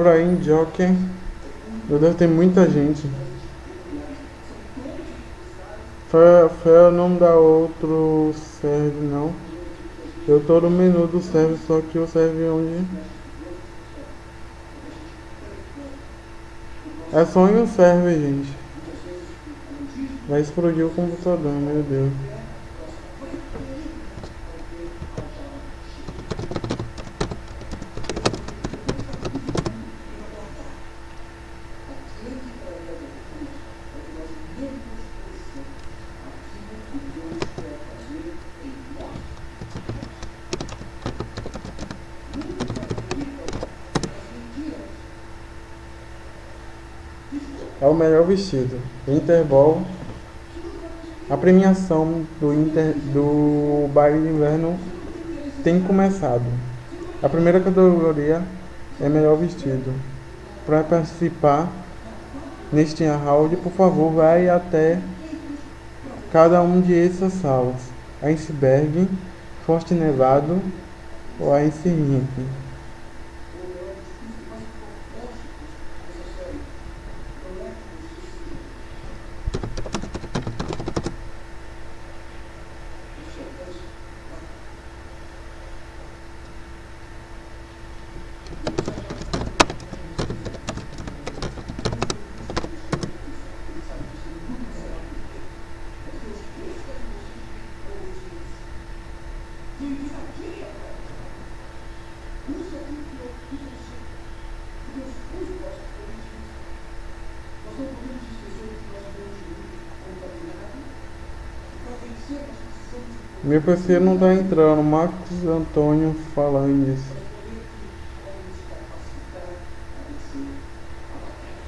Cabraim, Joker. Meu Deus, tem muita gente. Fé não dá outro serve, não. Eu tô no menu do serve, só que o serve onde... É só em um serve, gente. Vai explodir o computador, meu Deus. Melhor vestido. Interball. A premiação do, Inter, do baile de inverno tem começado. A primeira categoria é melhor vestido. para participar neste round, por favor, vai até cada um de essas salas. Iceberg, Forte Nevado ou Ice Rink. PC não tá entrando. Marcos Antônio Falanges.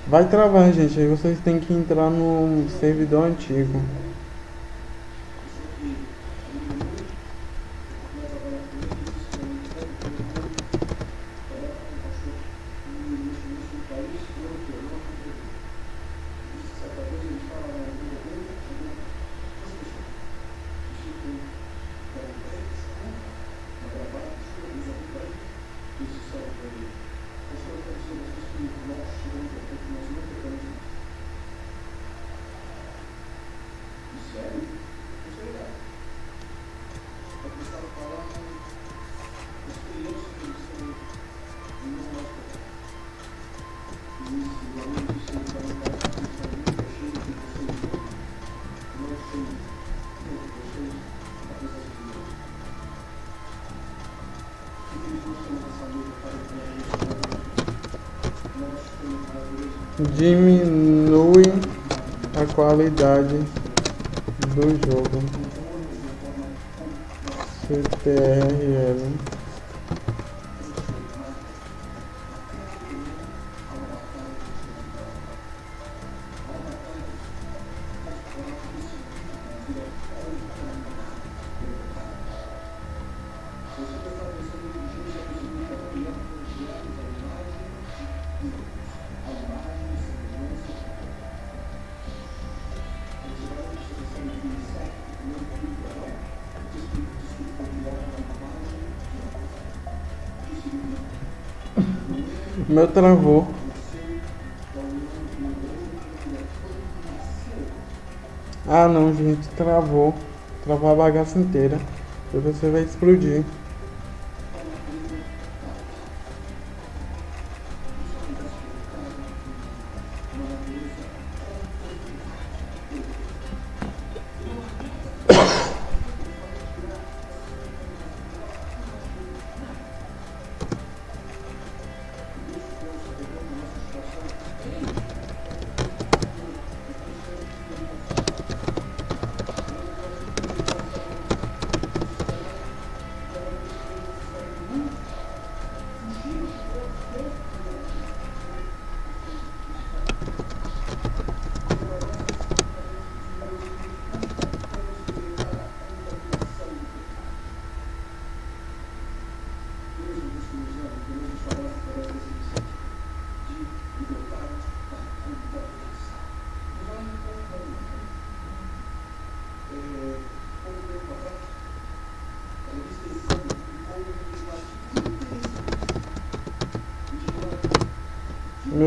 Vai travar, gente. Aí vocês têm que entrar no servidor antigo. Diminui a qualidade do jogo. CTRL meu travou. Ah não, gente, travou. Travou a bagaça inteira. E você vai explodir.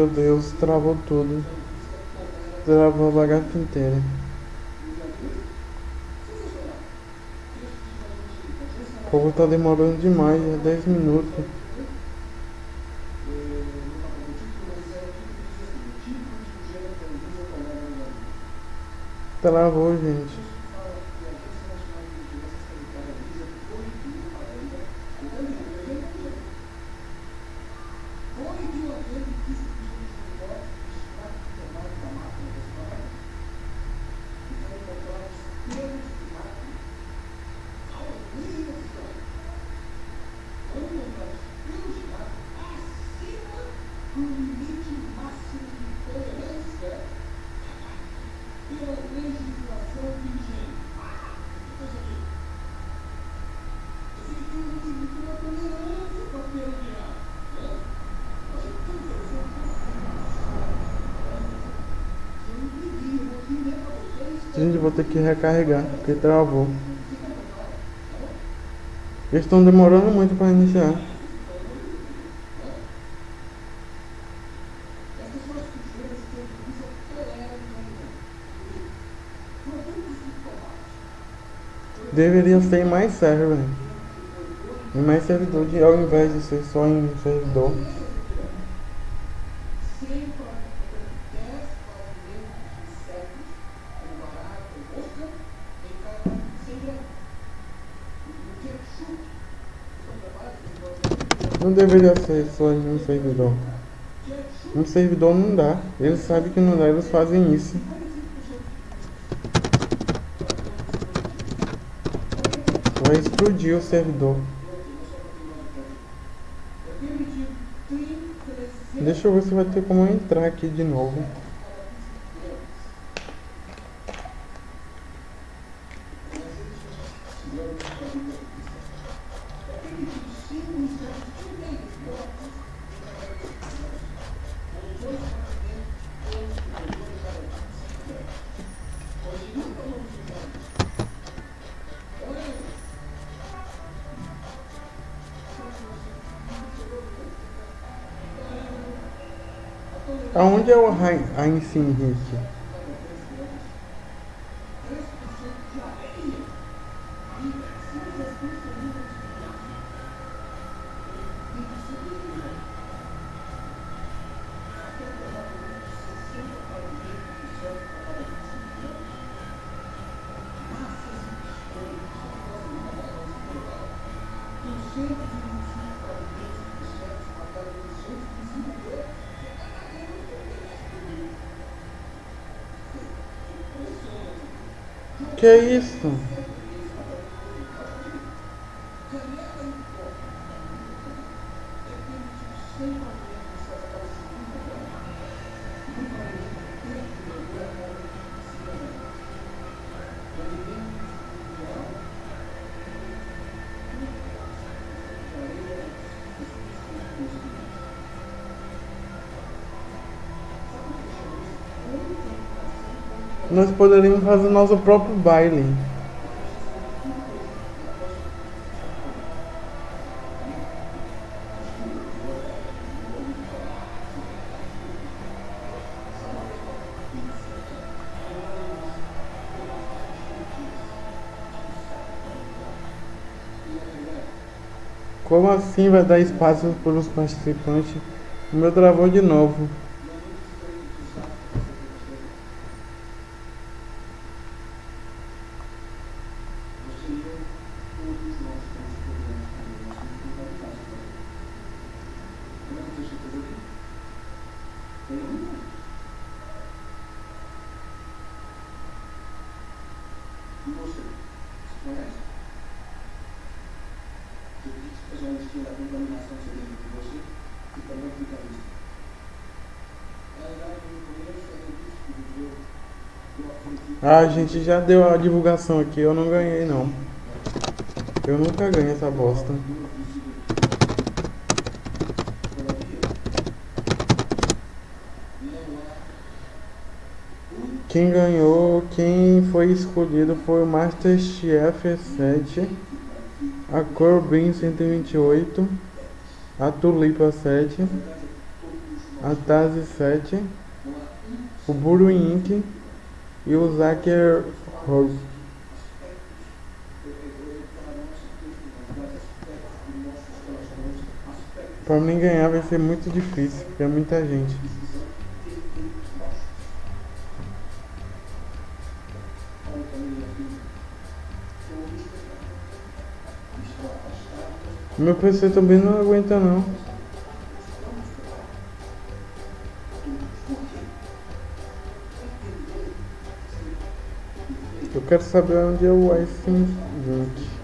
Meu Deus, travou tudo. Travou a bagaça inteira. O povo tá demorando demais, é 10 minutos. Travou, gente. Ter que recarregar, porque travou. Eles estão demorando muito para iniciar. Deveria ser mais server. E mais servidor de, ao invés de ser só em servidor. Não deveria ser só em um servidor. Um servidor não dá. Eles sabem que não dá, eles fazem isso. Vai explodir o servidor. Deixa eu ver se vai ter como entrar aqui de novo. Aonde é Que é isso? Nós poderíamos fazer nosso próprio baile. Como assim vai dar espaço para os participantes? O meu travou de novo. Gente já deu a divulgação aqui, eu não ganhei não. Eu nunca ganho essa bosta. Quem ganhou, quem foi escolhido foi o Masterchef 7, a Corbin 128, a Tulipa 7, a Tazi 7, o Buru Inc e o Zaker Rose. Para mim ganhar vai ser muito difícil, porque é muita gente. Meu PC também não aguenta não. Eu quero saber onde é o iPhone 20.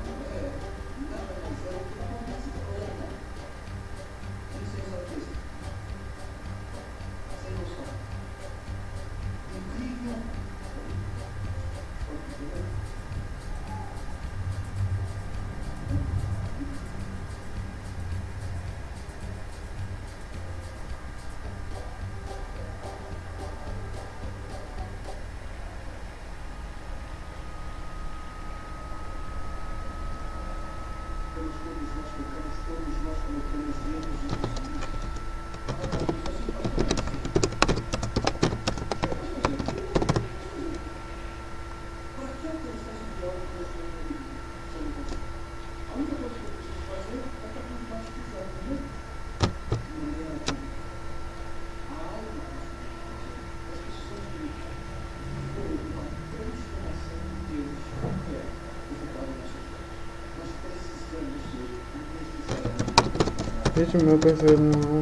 Gente, meu PC não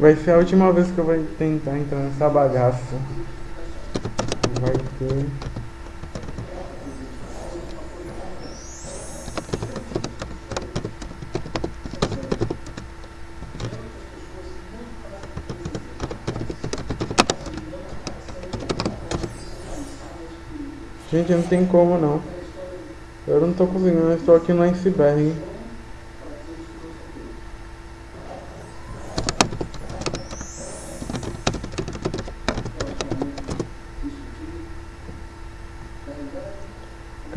Vai ser a última vez que eu vou tentar entrar nessa bagaça. Vai ter. Gente, não tem como não. Eu não tô conseguindo, eu estou aqui no iceberg.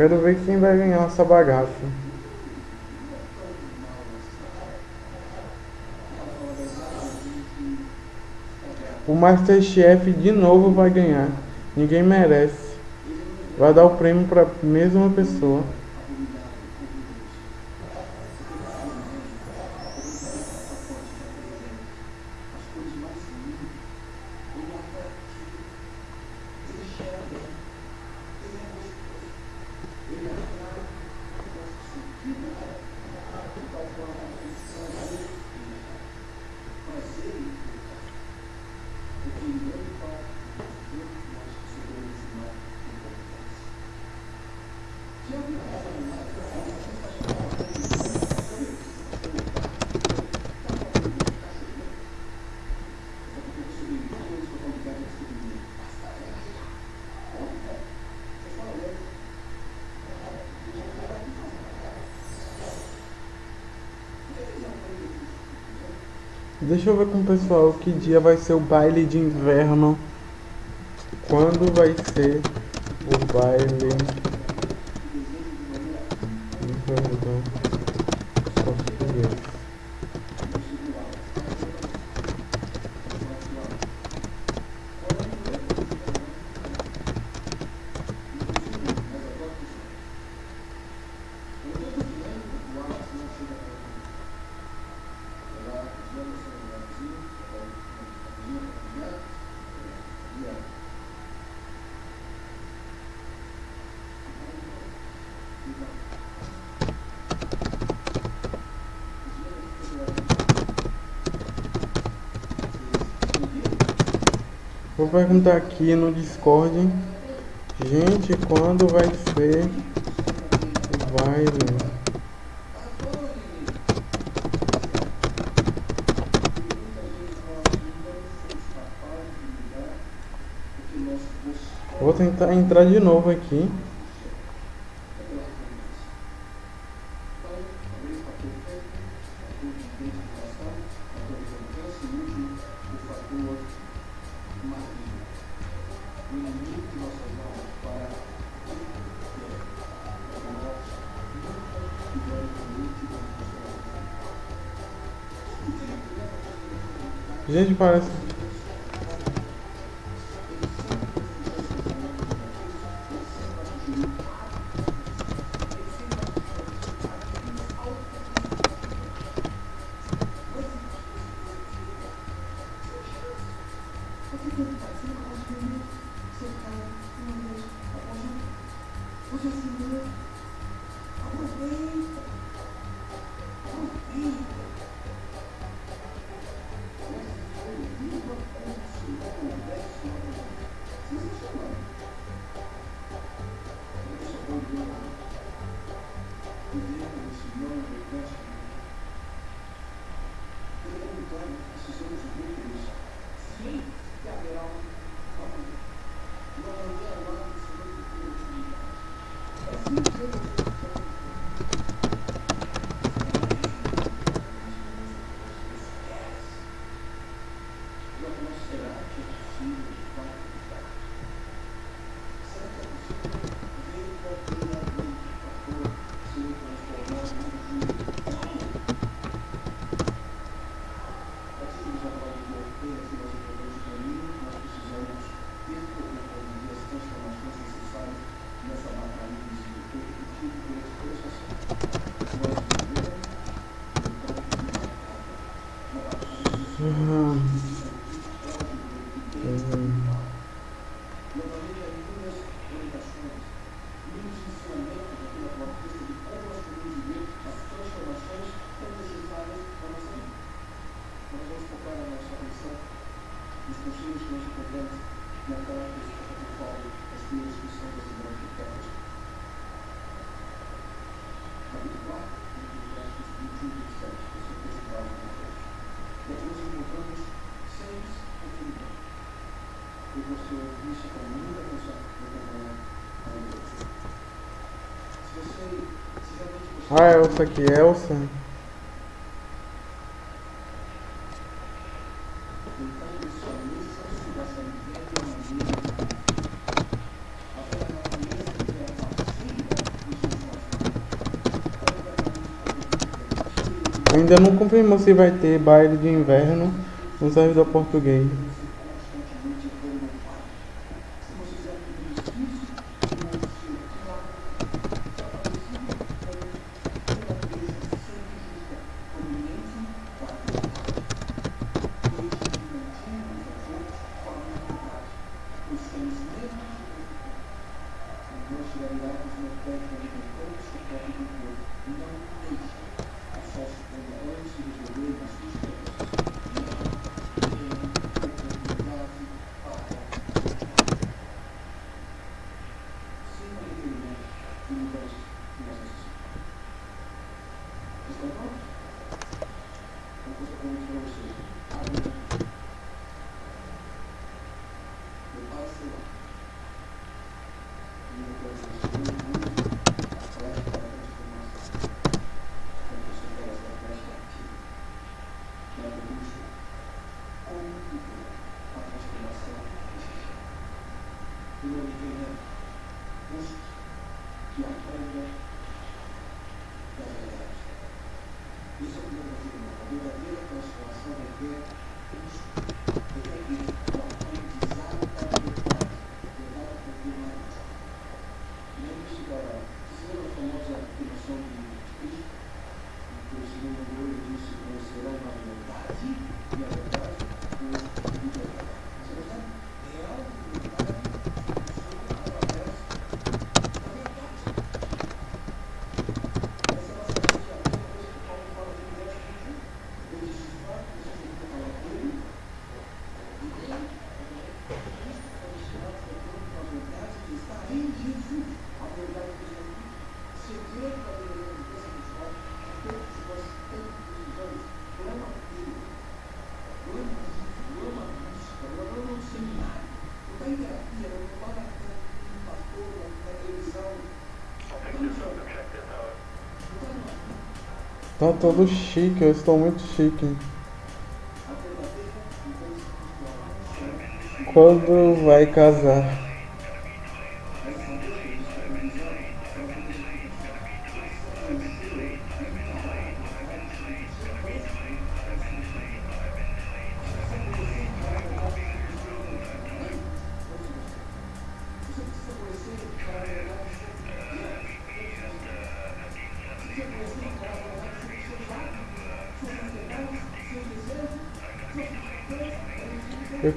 Quero ver quem vai ganhar essa bagaça. O Masterchef de novo vai ganhar. Ninguém merece. Vai dar o prêmio para a mesma pessoa. Deixa eu ver com o pessoal que dia vai ser o baile de inverno. Quando vai ser o baile de inverno? Português. Vou perguntar aqui no Discord. Gente, quando vai ser o baile? Vou tentar entrar de novo aqui. Gente, parece. Você Ah, Elsa aqui, Elsa. Ainda não confirmou se vai ter baile de inverno no servidor português. verdadeira transformação requer custo, requer tempo. Tá todo chique, eu estou muito chique. Quando vai casar?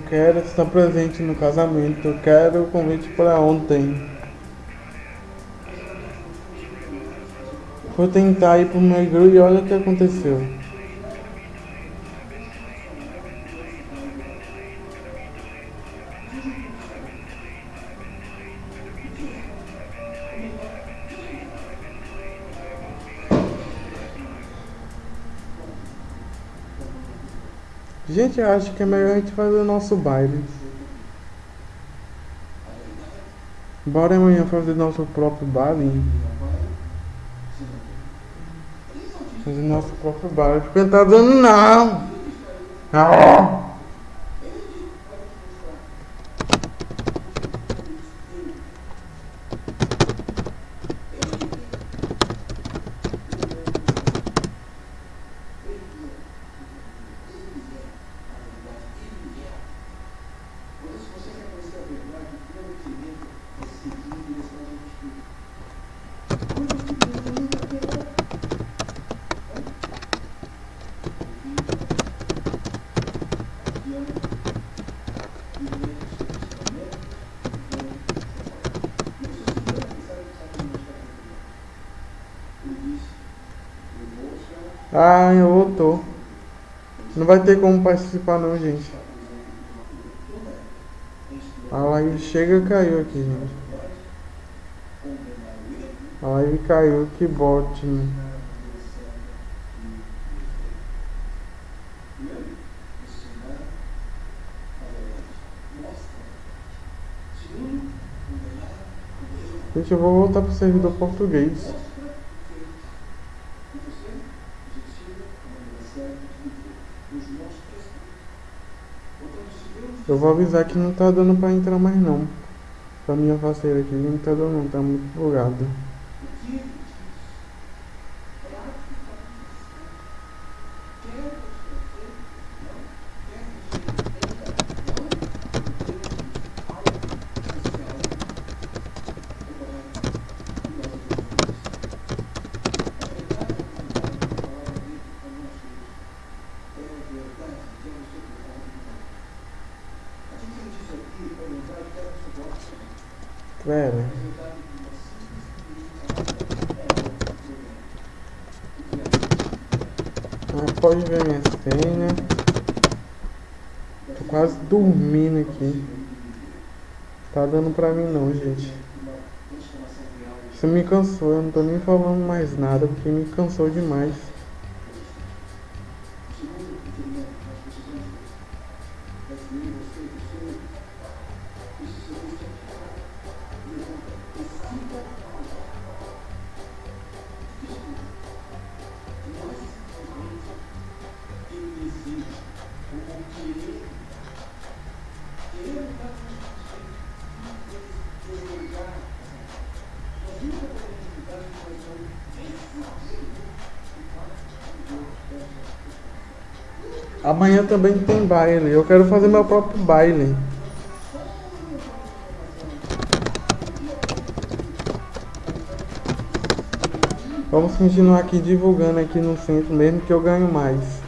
Quero estar presente no casamento. Eu quero o convite para ontem. Vou tentar ir pro Megru e olha o que aconteceu. Gente, eu acho que é melhor a gente fazer o nosso baile. Bora amanhã fazer nosso próprio baile. Fazer nosso próprio baile. Não tá dando não. Ah, Não vai ter como participar não, gente. A live chega caiu aqui, gente. A live caiu, que bote. né? Gente, eu vou voltar pro servidor português. Eu vou avisar que não tá dando pra entrar mais não. Pra minha parceira aqui, não tá dando não, tá muito bugado. Pera. Ah, pode ver minha senha. Tô quase dormindo aqui. Tá dando pra mim não, gente. Isso me cansou, eu não tô nem falando mais nada porque me cansou demais. Também tem baile. Eu quero fazer meu próprio baile. Vamos continuar aqui divulgando aqui no centro, mesmo que eu ganho mais.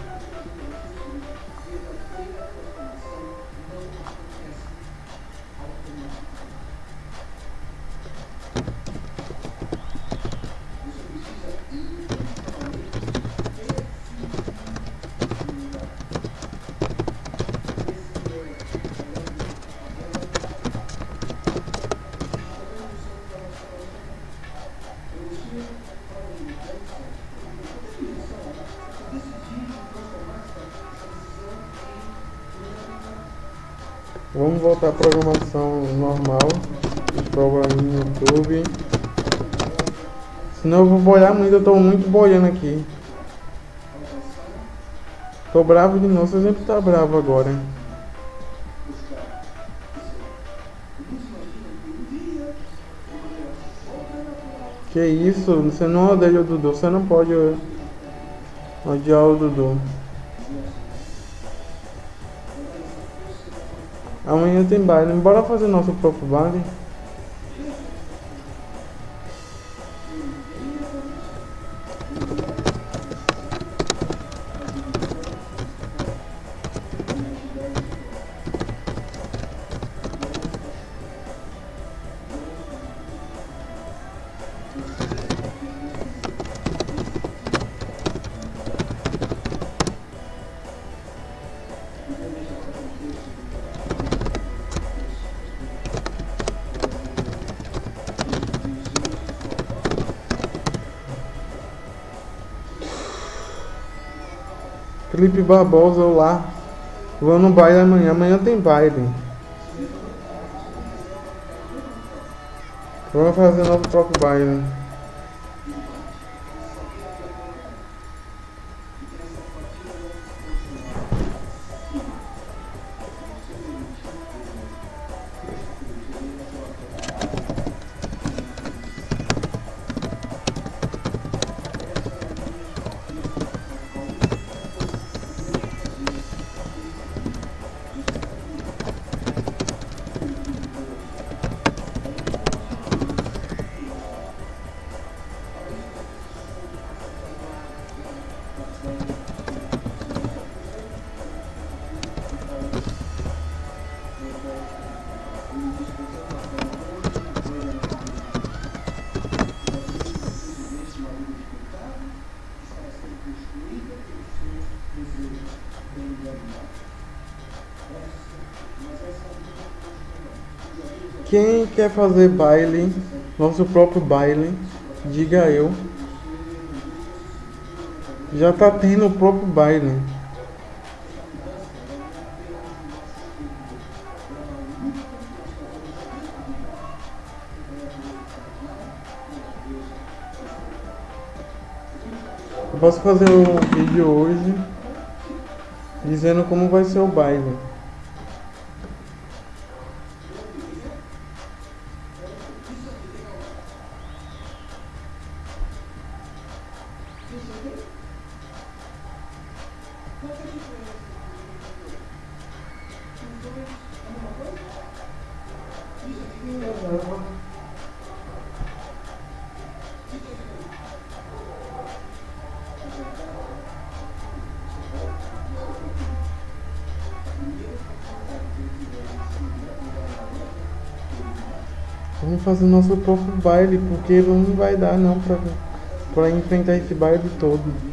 Bravo de novo, você sempre tá bravo agora. Que isso, você não odeia o Dudu, você não pode odiar o Dudu. Amanhã tem baile, bora fazer nosso próprio baile. Felipe Barbosa, olá. Vou no baile amanhã. Amanhã tem baile. Vamos fazer nosso próprio baile. Quem quer fazer baile, nosso próprio baile, diga eu. Já tá tendo o próprio baile. Eu posso fazer um vídeo hoje dizendo como vai ser o baile. Fazer nosso próprio baile, porque não vai dar não pra, pra enfrentar esse baile todo.